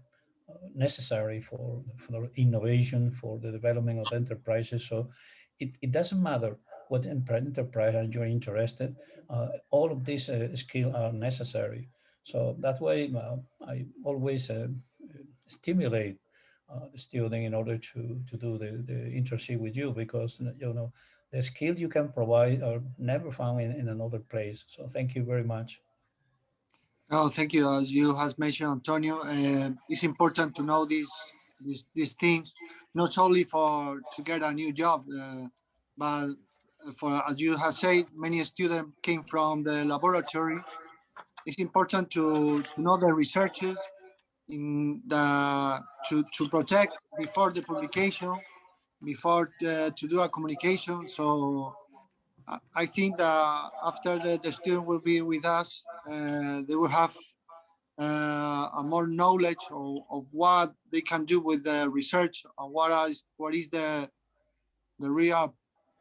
necessary for, for innovation, for the development of enterprises. So it, it doesn't matter what enterprise are you interested, uh, all of these uh, skills are necessary. So that way uh, I always uh, stimulate uh, the student in order to, to do the, the internship with you because, you know, the skill you can provide are never found in, in another place. So thank you very much. Oh, thank you. As you has mentioned, Antonio, uh, it's important to know these, these these things, not only for to get a new job, uh, but for as you have said, many students came from the laboratory. It's important to, to know the researches in the to to protect before the publication, before the, to do a communication. So I think that after the, the student will be with us, uh, they will have uh, a more knowledge of, of, what they can do with the research and what is what is the the real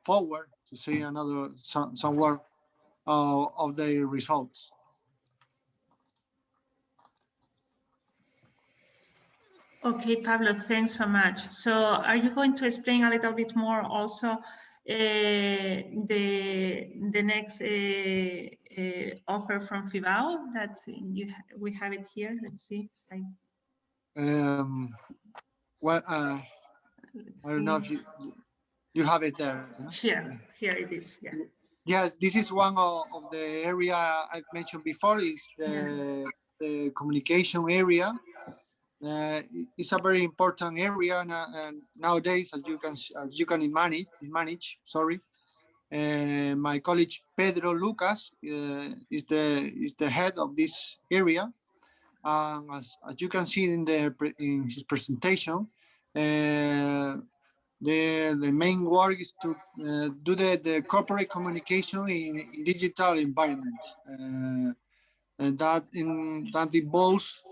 power to see another some, some word uh, of the results. Okay, Pablo, thanks so much. So are you going to explain a little bit more also the the next uh, uh, offer from Fibao that you we have it here. Let's see. I... Um, what uh, I don't know if you you have it there. Here, here it is. Yeah. Yes, this is one of, of the area I've mentioned before. Is the yeah. the communication area uh, it's a very important area and, and, nowadays, as you can as you can manage, manage sorry. Uh, my colleague Pedro Lucas uh, is the is the head of this area. Um, as, as you can see in the in his presentation, uh, the the main work is to uh, do the the corporate communication in, in digital environment, uh, and that in that involves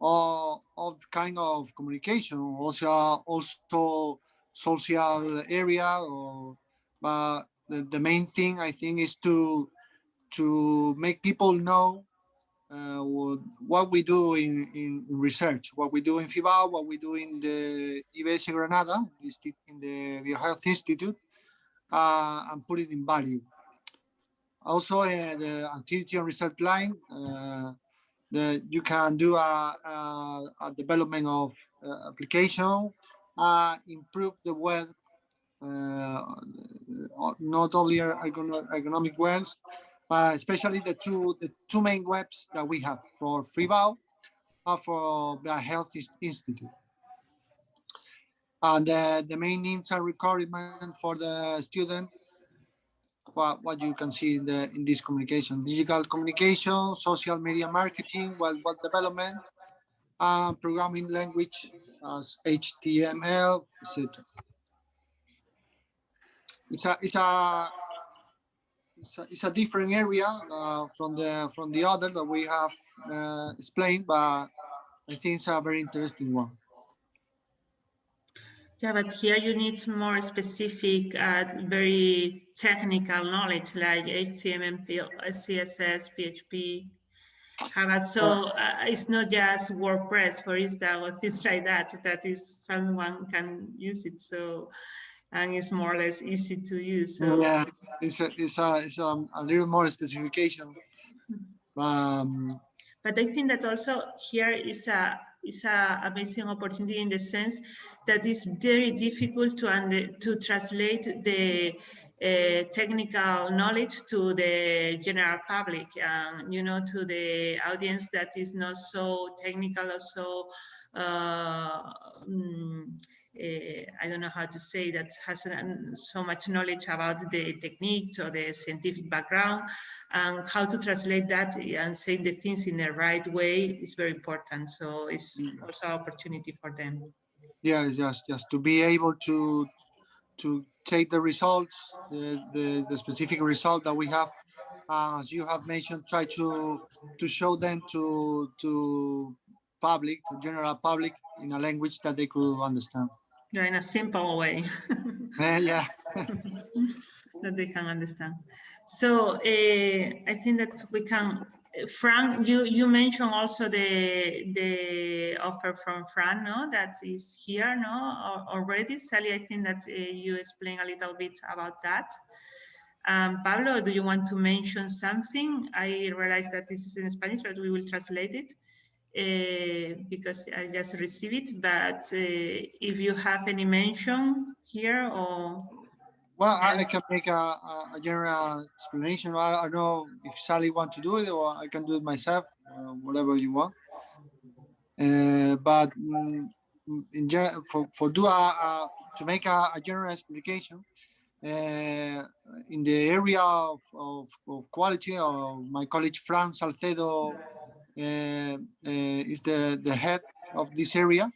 of, of kind of communication, also also social area. Or, but the, the main thing I think is to to make people know uh, what we do in, in research, what we do in FIBAO, what we do in the IBS Granada, in the BioHealth Institute, uh, and put it in value. Also, uh, the activity and research line, uh, that you can do a, a, a development of uh, application, uh, improve the web, uh, not only economic webs, but especially the two the two main webs that we have for FIBAO and for the Health Institute. And the main needs and requirement for the student what, what you can see in, the, in this communication. Digital communication, social media marketing, web, web development, and programming language as HTML, etc. It's a, it's a it's a, it's a different area uh, from the from the other that we have uh, explained, but I think it's a very interesting one. Yeah, but here you need some more specific, uh, very technical knowledge like HTML, CSS, PHP, Java. So uh, it's not just WordPress, for instance, or things like that. That is someone can use it. So and it's more or less easy to use. So. Yeah, it's a, it's a, it's a, a little more specification. Um, but I think that also here is a is a amazing opportunity in the sense that it's very difficult to under, to translate the uh, technical knowledge to the general public, um, you know, to the audience that is not so technical or so, uh, um, uh, I don't know how to say that has so much knowledge about the techniques or the scientific background and how to translate that and say the things in the right way is very important. So it's also an opportunity for them. yeah, just just to be able to to take the results, the the, the specific result that we have, uh, as you have mentioned, try to to show them to to public, to general public, in a language that they could understand. Yeah, in a simple way. Yeah. that they can understand. So uh, I think that we can, Frank, you, you mentioned also the the offer from Frank, no, that is here, no, already. Sally, I think that uh, you explain a little bit about that. Um, Pablo, do you want to mention something? I realize that this is in Spanish, but we will translate it uh, because I just received it. But if you have any mention here or Well, I, I can make a, a, general explanation. I, I don't know if Sally wants to do it or I can do it myself, uh, whatever you want. Uh, but mm, in for, for do a, a to make a, a general explication, uh, in the area of, of, of quality, uh, my colleague Frank Salcedo uh, uh, is the, the head of this area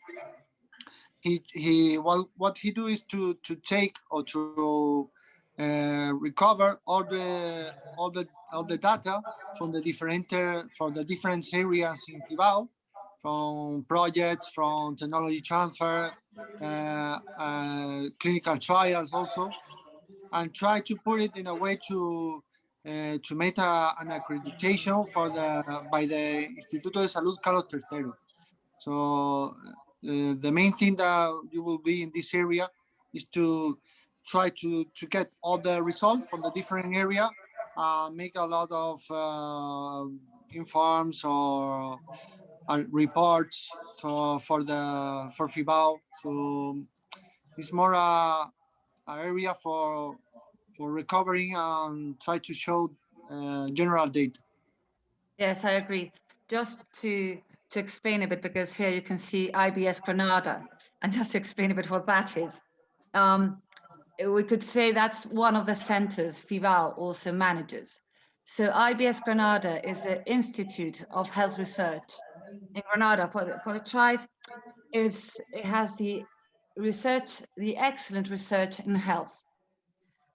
he he what what he do is to to take or to uh, recover all the all the all the data from the different uh, from the different areas in FIBAO, from projects, from technology transfer, uh, uh, clinical trials also, and try to put it in a way to uh, to make a, an accreditation for the by the Instituto de Salud Carlos III. So uh, the main thing that you will be in this area is to try to to get all the results from the different area uh, make a lot of uh, informs or uh, reports to, for the for FIBAO so it's more a, a area for for recovering and try to show uh, general data Yes, I agree. Just to to explain a bit, because here you can see IBS Granada, and just to explain a bit what that is. Um, we could say that's one of the centers FIBAO also manages. So IBS Granada is the Institute of Health Research in Granada. For, for it tries, is it has the research, the excellent research in health.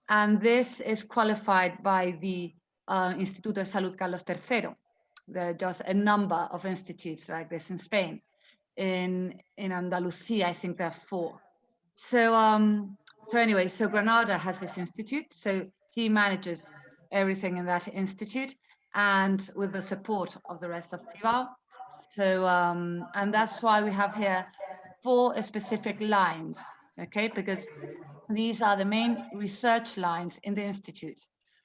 And this is qualified by the uh, Instituto de Salud Carlos III. There are just a number of institutes like this in Spain. In in Andalusia, I think there are four. So um, so anyway, so Granada has this institute. So he manages everything in that institute, and with the support of the rest of FIBAO. So um, and that's why we have here four specific lines, okay? Because these are the main research lines in the institute,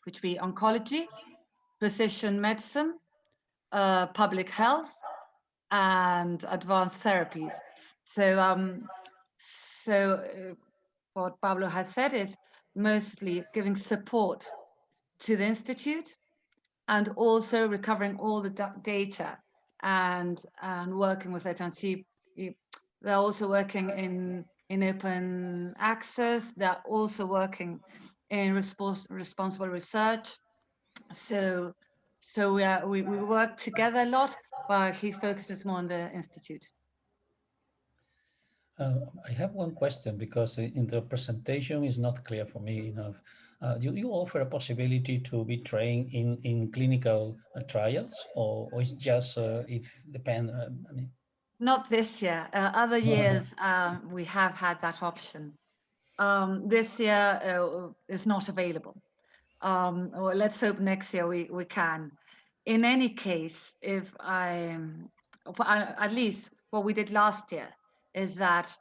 which be oncology, precision medicine, uh, public health, and advanced therapies. So, um, so uh, what Pablo has said is mostly giving support to the institute and also recovering all the data and and working with it and see they're also working in in open access they're also working in respons- responsible research so so we we, we work together a lot but he focuses more on the institute Uh, I have one question because in the presentation is not clear for me enough. Uh, do you offer a possibility to be trained in, in clinical uh, trials or, or it's just uh, if depend, uh, I mean, Not this year. Uh, other years, um, we have had that option. Um, this year uh, is not available. Um, well, let's hope next year we, we can. In any case, if I, at least what we did last year is that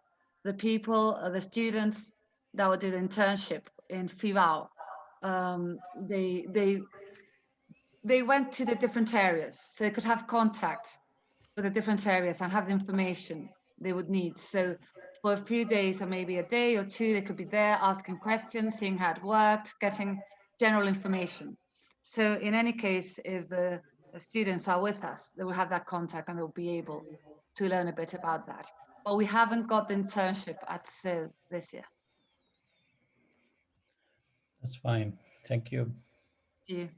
the people, uh, the students that would do the internship in FIBAO, um, they, they, they went to the different areas so they could have contact with the different areas and have the information they would need. So for a few days or maybe a day or two, they could be there asking questions, seeing how it worked, getting general information. So in any case, if the, the students are with us, they will have that contact and they'll be able to learn a bit about that. But we haven't got the internship at SIL this year. that's fine. Thank you. Do you?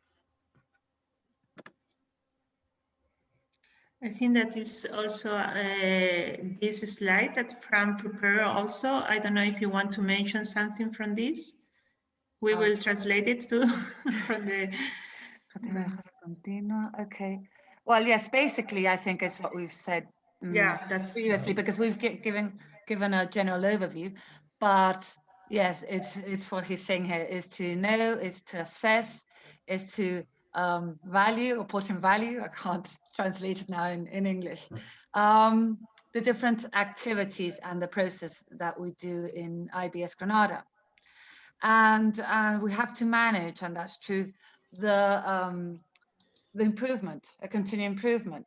I think that is also uh, this slide that Fran prepared also. I don't know if you want to mention something from this. We will translate it to from the Okay. Well, yes, basically, I think it's what we've said mm, yeah that's previously because we've given given a general overview. But yes, it's it's what he's saying here is to know, is to assess, is to um, value or put in value. I can't translate it now in, in English. Um, the different activities and the process that we do in IBS Granada. And, and we have to manage, and that's true, the, um, the improvement, a continued improvement.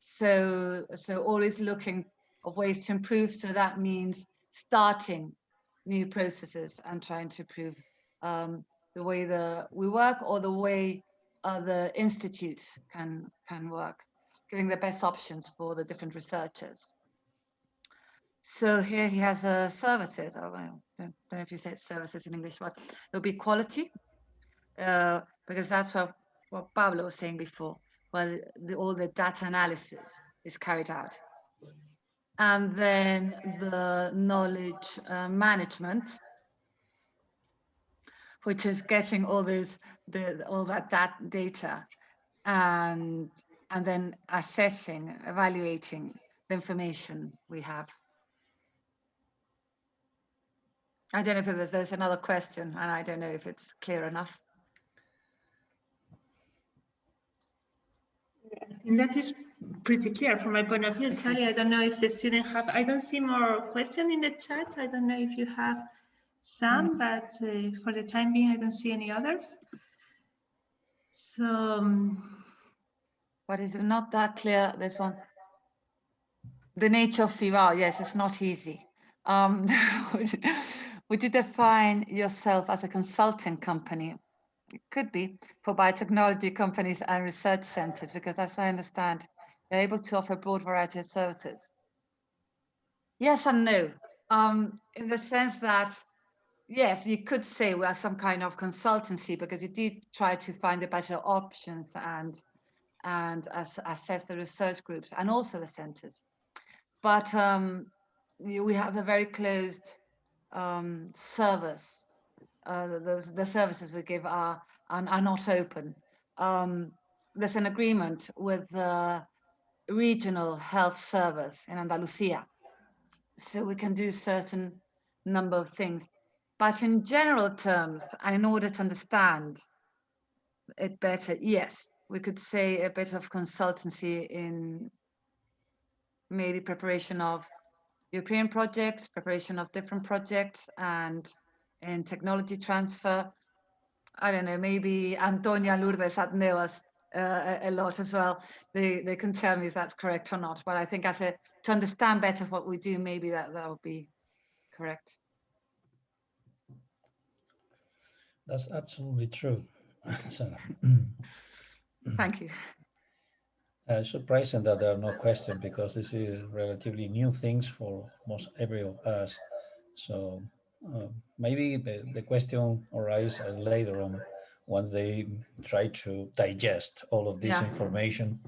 So, so always looking of ways to improve. So that means starting new processes and trying to improve um, the way the we work or the way uh, the institute can can work, giving the best options for the different researchers. So here he has uh, services. I don't, know if you said services in English, but it'll be quality, uh, because that's what, what Pablo was saying before. Well, the, all the data analysis is carried out. And then the knowledge uh, management, which is getting all those the all that, that data and and then assessing, evaluating the information we have. I don't know if there's, there's another question, and I don't know if it's clear enough. And that is pretty clear from my point of view. Sally, I don't know if the student have, I don't see more question in the chat. I don't know if you have some, but uh, for the time being, I don't see any others. So, um, But is it not that clear, this one? The nature of FIBAO, yes, it's not easy. Um, would, you- define yourself as a consulting company? It could be for biotechnology companies and research centers, because as I understand, you're able to offer a broad variety of services. Yes and no, um, in the sense that, yes, you could say we are some kind of consultancy because you do try to find the better options and and as, assess the research groups and also the centers. But um, we have a very closed um, service. Uh, the, the services we give are, are, are not open. Um, there's an agreement with the regional health service in Andalusia. So we can do certain number of things. But in general terms, and in order to understand it better, yes, we could say a bit of consultancy in maybe preparation of European projects, preparation of different projects, and in technology transfer. I don't know, maybe Antonia Lourdes at NEOS uh, a, lot as well. They they can tell me if that's correct or not. But I think as a to understand better what we do, maybe that that would be correct. That's absolutely true. Thank you. Uh, surprising that there are no questions because this is relatively new things for most every of us. So uh, maybe the, the question arises later on once they try to digest all of this Yeah. information.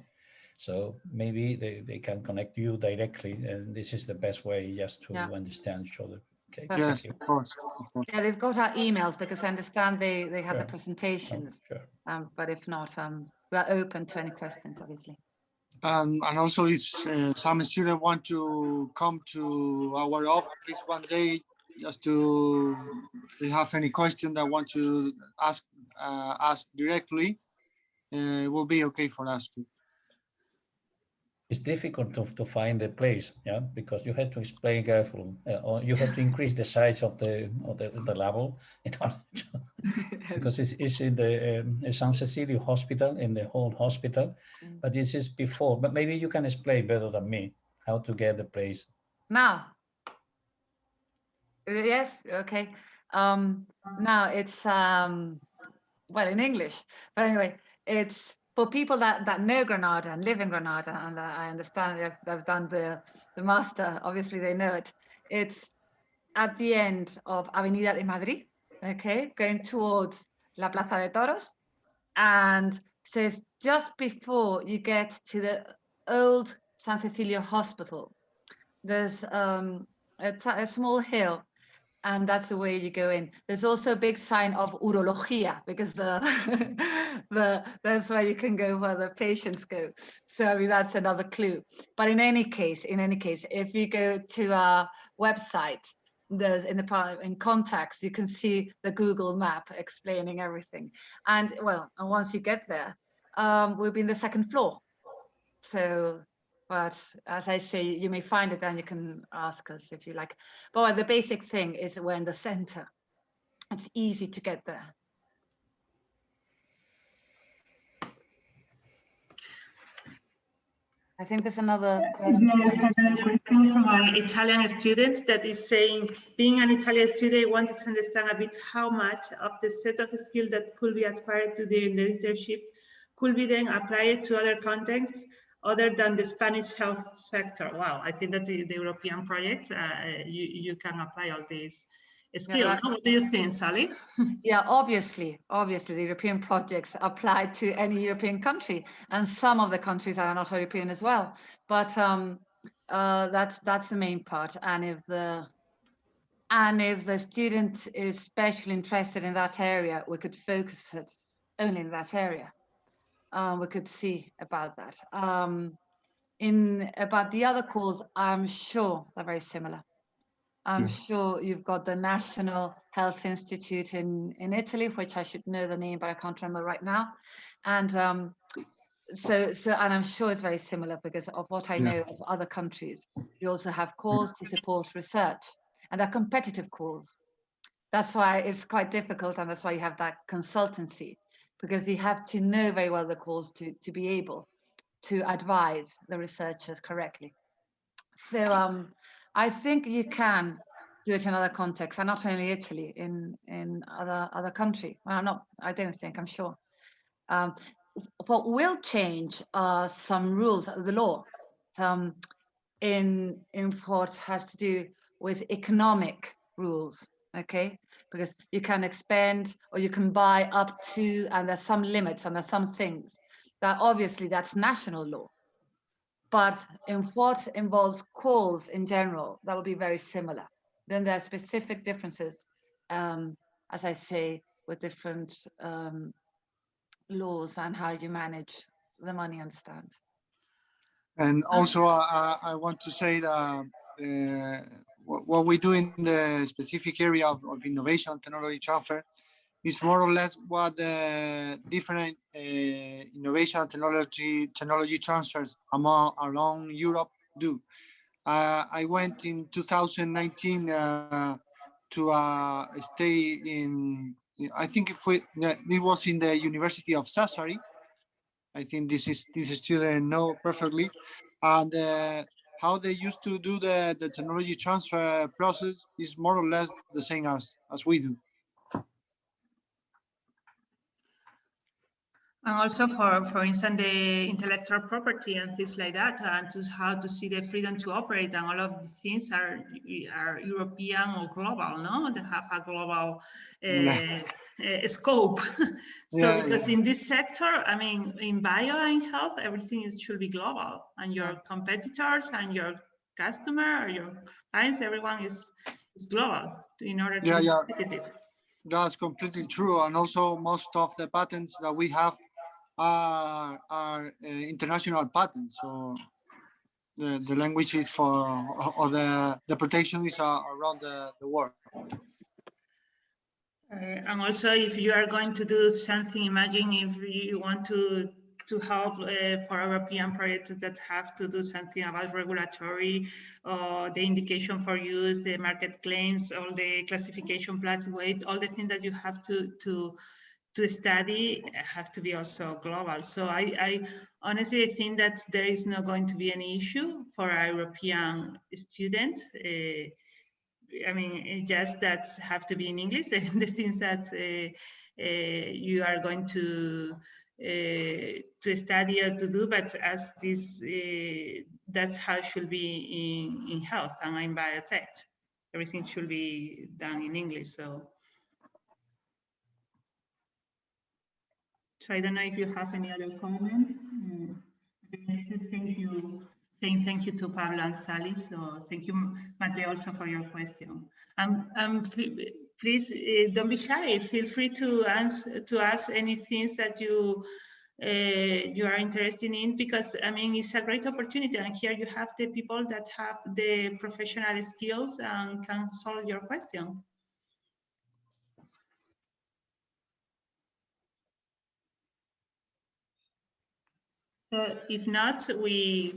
So maybe they, they can connect you directly and this is the best way just to Yeah. understand each other. Okay, Yes, thank you. of course. of course. Yeah, they've got our emails because I understand they they have the Sure. presentations. Sure. Um, but if not, um, we are open to any questions, obviously. Um, and also if uh, some students want to come to our office one day, just to, have any question that want to ask, uh, ask directly, uh, it will be okay for us to. It's difficult to, to find the place, yeah, because you have to explain carefully, uh, or you have to increase the size of the of the, the level in order to- because it's, it's in the um, San Cecilio Hospital, in the whole hospital, Mm. but this is before, but maybe you can explain better than me how to get the place. Now. Uh, Yes, okay. Um, now it's um, well in English, but anyway, it's for people that that know Granada and live in Granada, and uh, I understand they've, they've done the the master. Obviously, they know it. It's at the end of Avenida de Madrid, okay, going towards La Plaza de Toros, and says just before you get to the old San Cecilio Hospital. There's um, a small hill and that's the way you go in. There's also a big sign of urologia because the the that's where you can go where the patients go. So I mean that's another clue. But in any case, in any case, if you go to our website, there's in the part in contacts, you can see the Google map explaining everything. And well, and once you get there, um, we'll be in the second floor. So but as I say, you may find it and you can ask us if you like. But the basic thing is we're in the center. It's easy to get there. I think there's another question. from an Italian student that is saying, being an Italian student, I wanted to understand a bit how much of the set of skills that could be acquired during the internship could be then applied to other contexts other than the Spanish health sector. Wow, I think that the, the European project, uh, you, you can apply all these skills. Yeah, what do you think, Sally? yeah, obviously, obviously the European projects apply to any European country and some of the countries are not European as well. But um, uh, that's that's the main part. And if the and if the student is especially interested in that area, we could focus it only in that area um, we could see about that. Um, in about the other calls, I'm sure they're very similar. I'm yeah. sure you've got the National Health Institute in, in Italy, which I should know the name, but I can't remember right now. And um, so, so, and I'm sure it's very similar because of what I know of other countries. You also have calls to support research and they're competitive calls. That's why it's quite difficult and that's why you have that consultancy because you have to know very well the cause to, to be able to advise the researchers correctly. So um, I think you can do it in other contexts, and not only Italy, in in other other country. Well, I'm not. I don't think. I'm sure. Um, what will change are some rules of the law um, in in what has to do with economic rules. Okay, because you can expand or you can buy up to, and there's some limits and there's some things that obviously that's national law. But in what involves calls in general, that would be very similar. Then there are specific differences, um, as I say, with different um, laws and how you manage the money understand. And also, uh, I want to say that uh, what we do in the specific area of, of innovation technology transfer is more or less what the different uh, innovation technology technology transfers among around Europe do. Uh, I went in 2019 uh, to uh, stay in, I think if we, it was in the University of Sassari. I think this is this student know perfectly, and uh, how they used to do the, the technology transfer process is more or less the same as, as we do. And also for, for instance, the intellectual property and things like that, and to how to see the freedom to operate and all of the things are, are European or global, no? They have a global uh, uh, scope. so yeah, because yeah. in this sector, I mean, in bio and health, everything is should be global, and your competitors and your customer or your clients, everyone is is global in order to yeah, be yeah. competitive. That's completely true, and also most of the patents that we have are, are uh, international patents. So the the language is for or the the protection is uh, around the, the world. Uh, and also, if you are going to do something, imagine if you want to to help uh, for European projects that have to do something about regulatory or the indication for use, the market claims, all the classification plot weight, all the things that you have to to to study have to be also global. So I, I honestly think that there is not going to be any issue for European students. Uh, I mean, just that have to be in English, the, the things that uh, uh, you are going to uh, to study or to do, but as this, that's how it should be in, in health and in biotech. Everything should be done in English, so. So I don't know if you have any other comment. Mm. Thank you. Saying thank you to Pablo and Sally. So thank you, Mateo, also for your question. Um, um, please uh, don't be shy. Feel free to answer to ask any things that you uh, you are interested in because I mean it's a great opportunity and here you have the people that have the professional skills and can solve your question. If not, we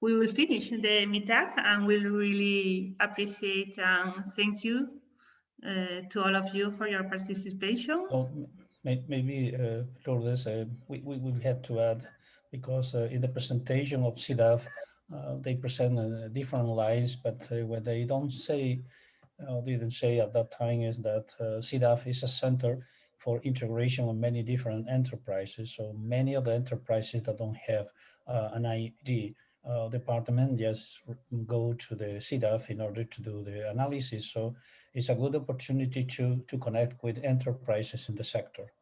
we will finish the meetup and we'll really appreciate and thank you uh, to all of you for your participation. Well, maybe, uh, Lourdes, uh, we, we will have to add, because uh, in the presentation of CIDAF, uh, they present uh, different lines, but uh, what they don't say, didn't say at that time is that uh, CIDAF is a center for integration of many different enterprises. So many of the enterprises that don't have an ID uh, department just go to the CIDAF in order to do the analysis. So it's a good opportunity to, to connect with enterprises in the sector.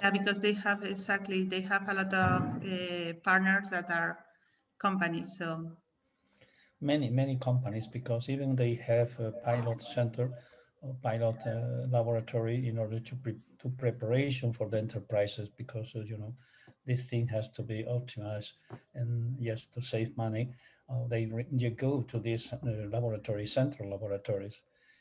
Yeah, because they have exactly, they have a lot of uh, partners that are companies. So many, many companies, because even they have a pilot center or pilot uh, laboratory in order to pre to preparation for the enterprises, because, uh, you know, this thing has to be optimized and yes, to save money, uh, they you go to these uh, laboratory, central laboratories.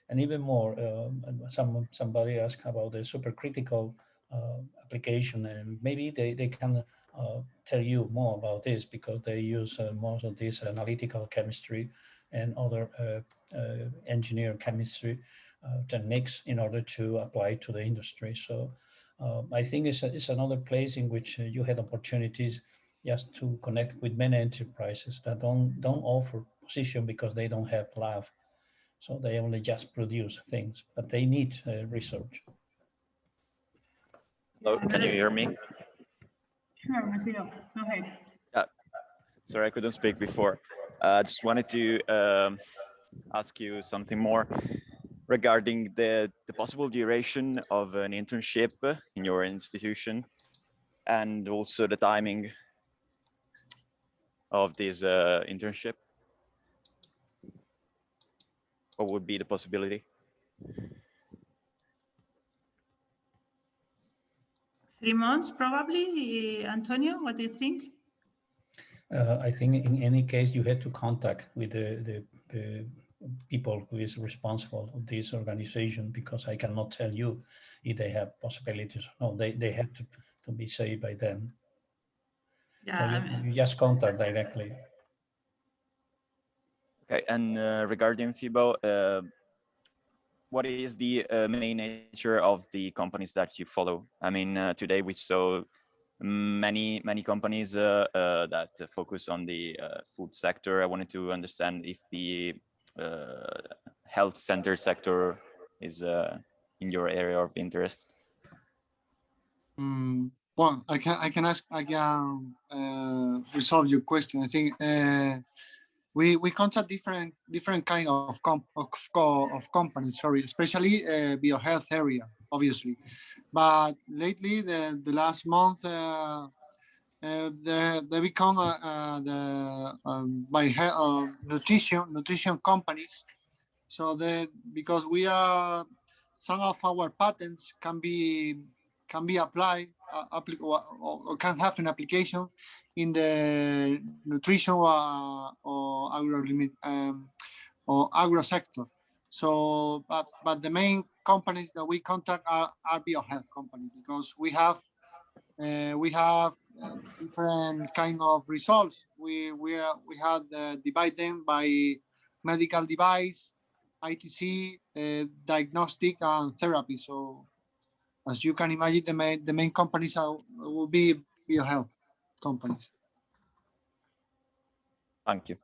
And even more, um, some somebody asked about the supercritical uh, application and maybe they, they can uh, tell you more about this because they use uh, most of this analytical chemistry and other uh, engineer chemistry techniques in order to apply to the industry. So um, I think it's, a, it's another place in which uh, you had opportunities just to connect with many enterprises that don't don't offer position because they don't have lab. So they only just produce things, but they need uh, research. Hello, can you hear me? Sure, Mateo, go ahead. Yeah, sorry, I couldn't speak before. I uh, just wanted to um, ask you something more regarding the, the possible duration of an internship in your institution and also the timing of this uh, internship? What would be the possibility? Three months, probably. Antonio, what do you think? Uh, I think in any case, you had to contact with the, the, the people who is responsible of this organization because I cannot tell you if they have possibilities or no. They they have to to be saved by them. Yeah, so you, you, just contact directly. Okay, and uh, regarding FIBAO, uh, what is the uh, main nature of the companies that you follow? I mean, uh, today we saw many many companies uh, uh, that focus on the food sector. I wanted to understand if the uh, health center sector is uh, in your area of interest? Mm, well, I can I can ask I can uh, resolve your question. I think uh, we we contact different different kind of comp of, of companies. Sorry, especially uh, biohealth area, obviously. But lately, the the last month, uh, uh, they, they become uh, uh, the um, by uh, nutrition nutrition companies. So that because we are some of our patents can be can be applied uh, or, or, can have an application in the nutrition uh, or agro um, or agro sector. So, but but the main companies that we contact are, are biohealth companies because we have we have different kind of results. We we we had uh, divide them by medical device, ITC, uh, diagnostic, and therapy. So, as you can imagine, the main the main companies are, will be biohealth companies. Thank you.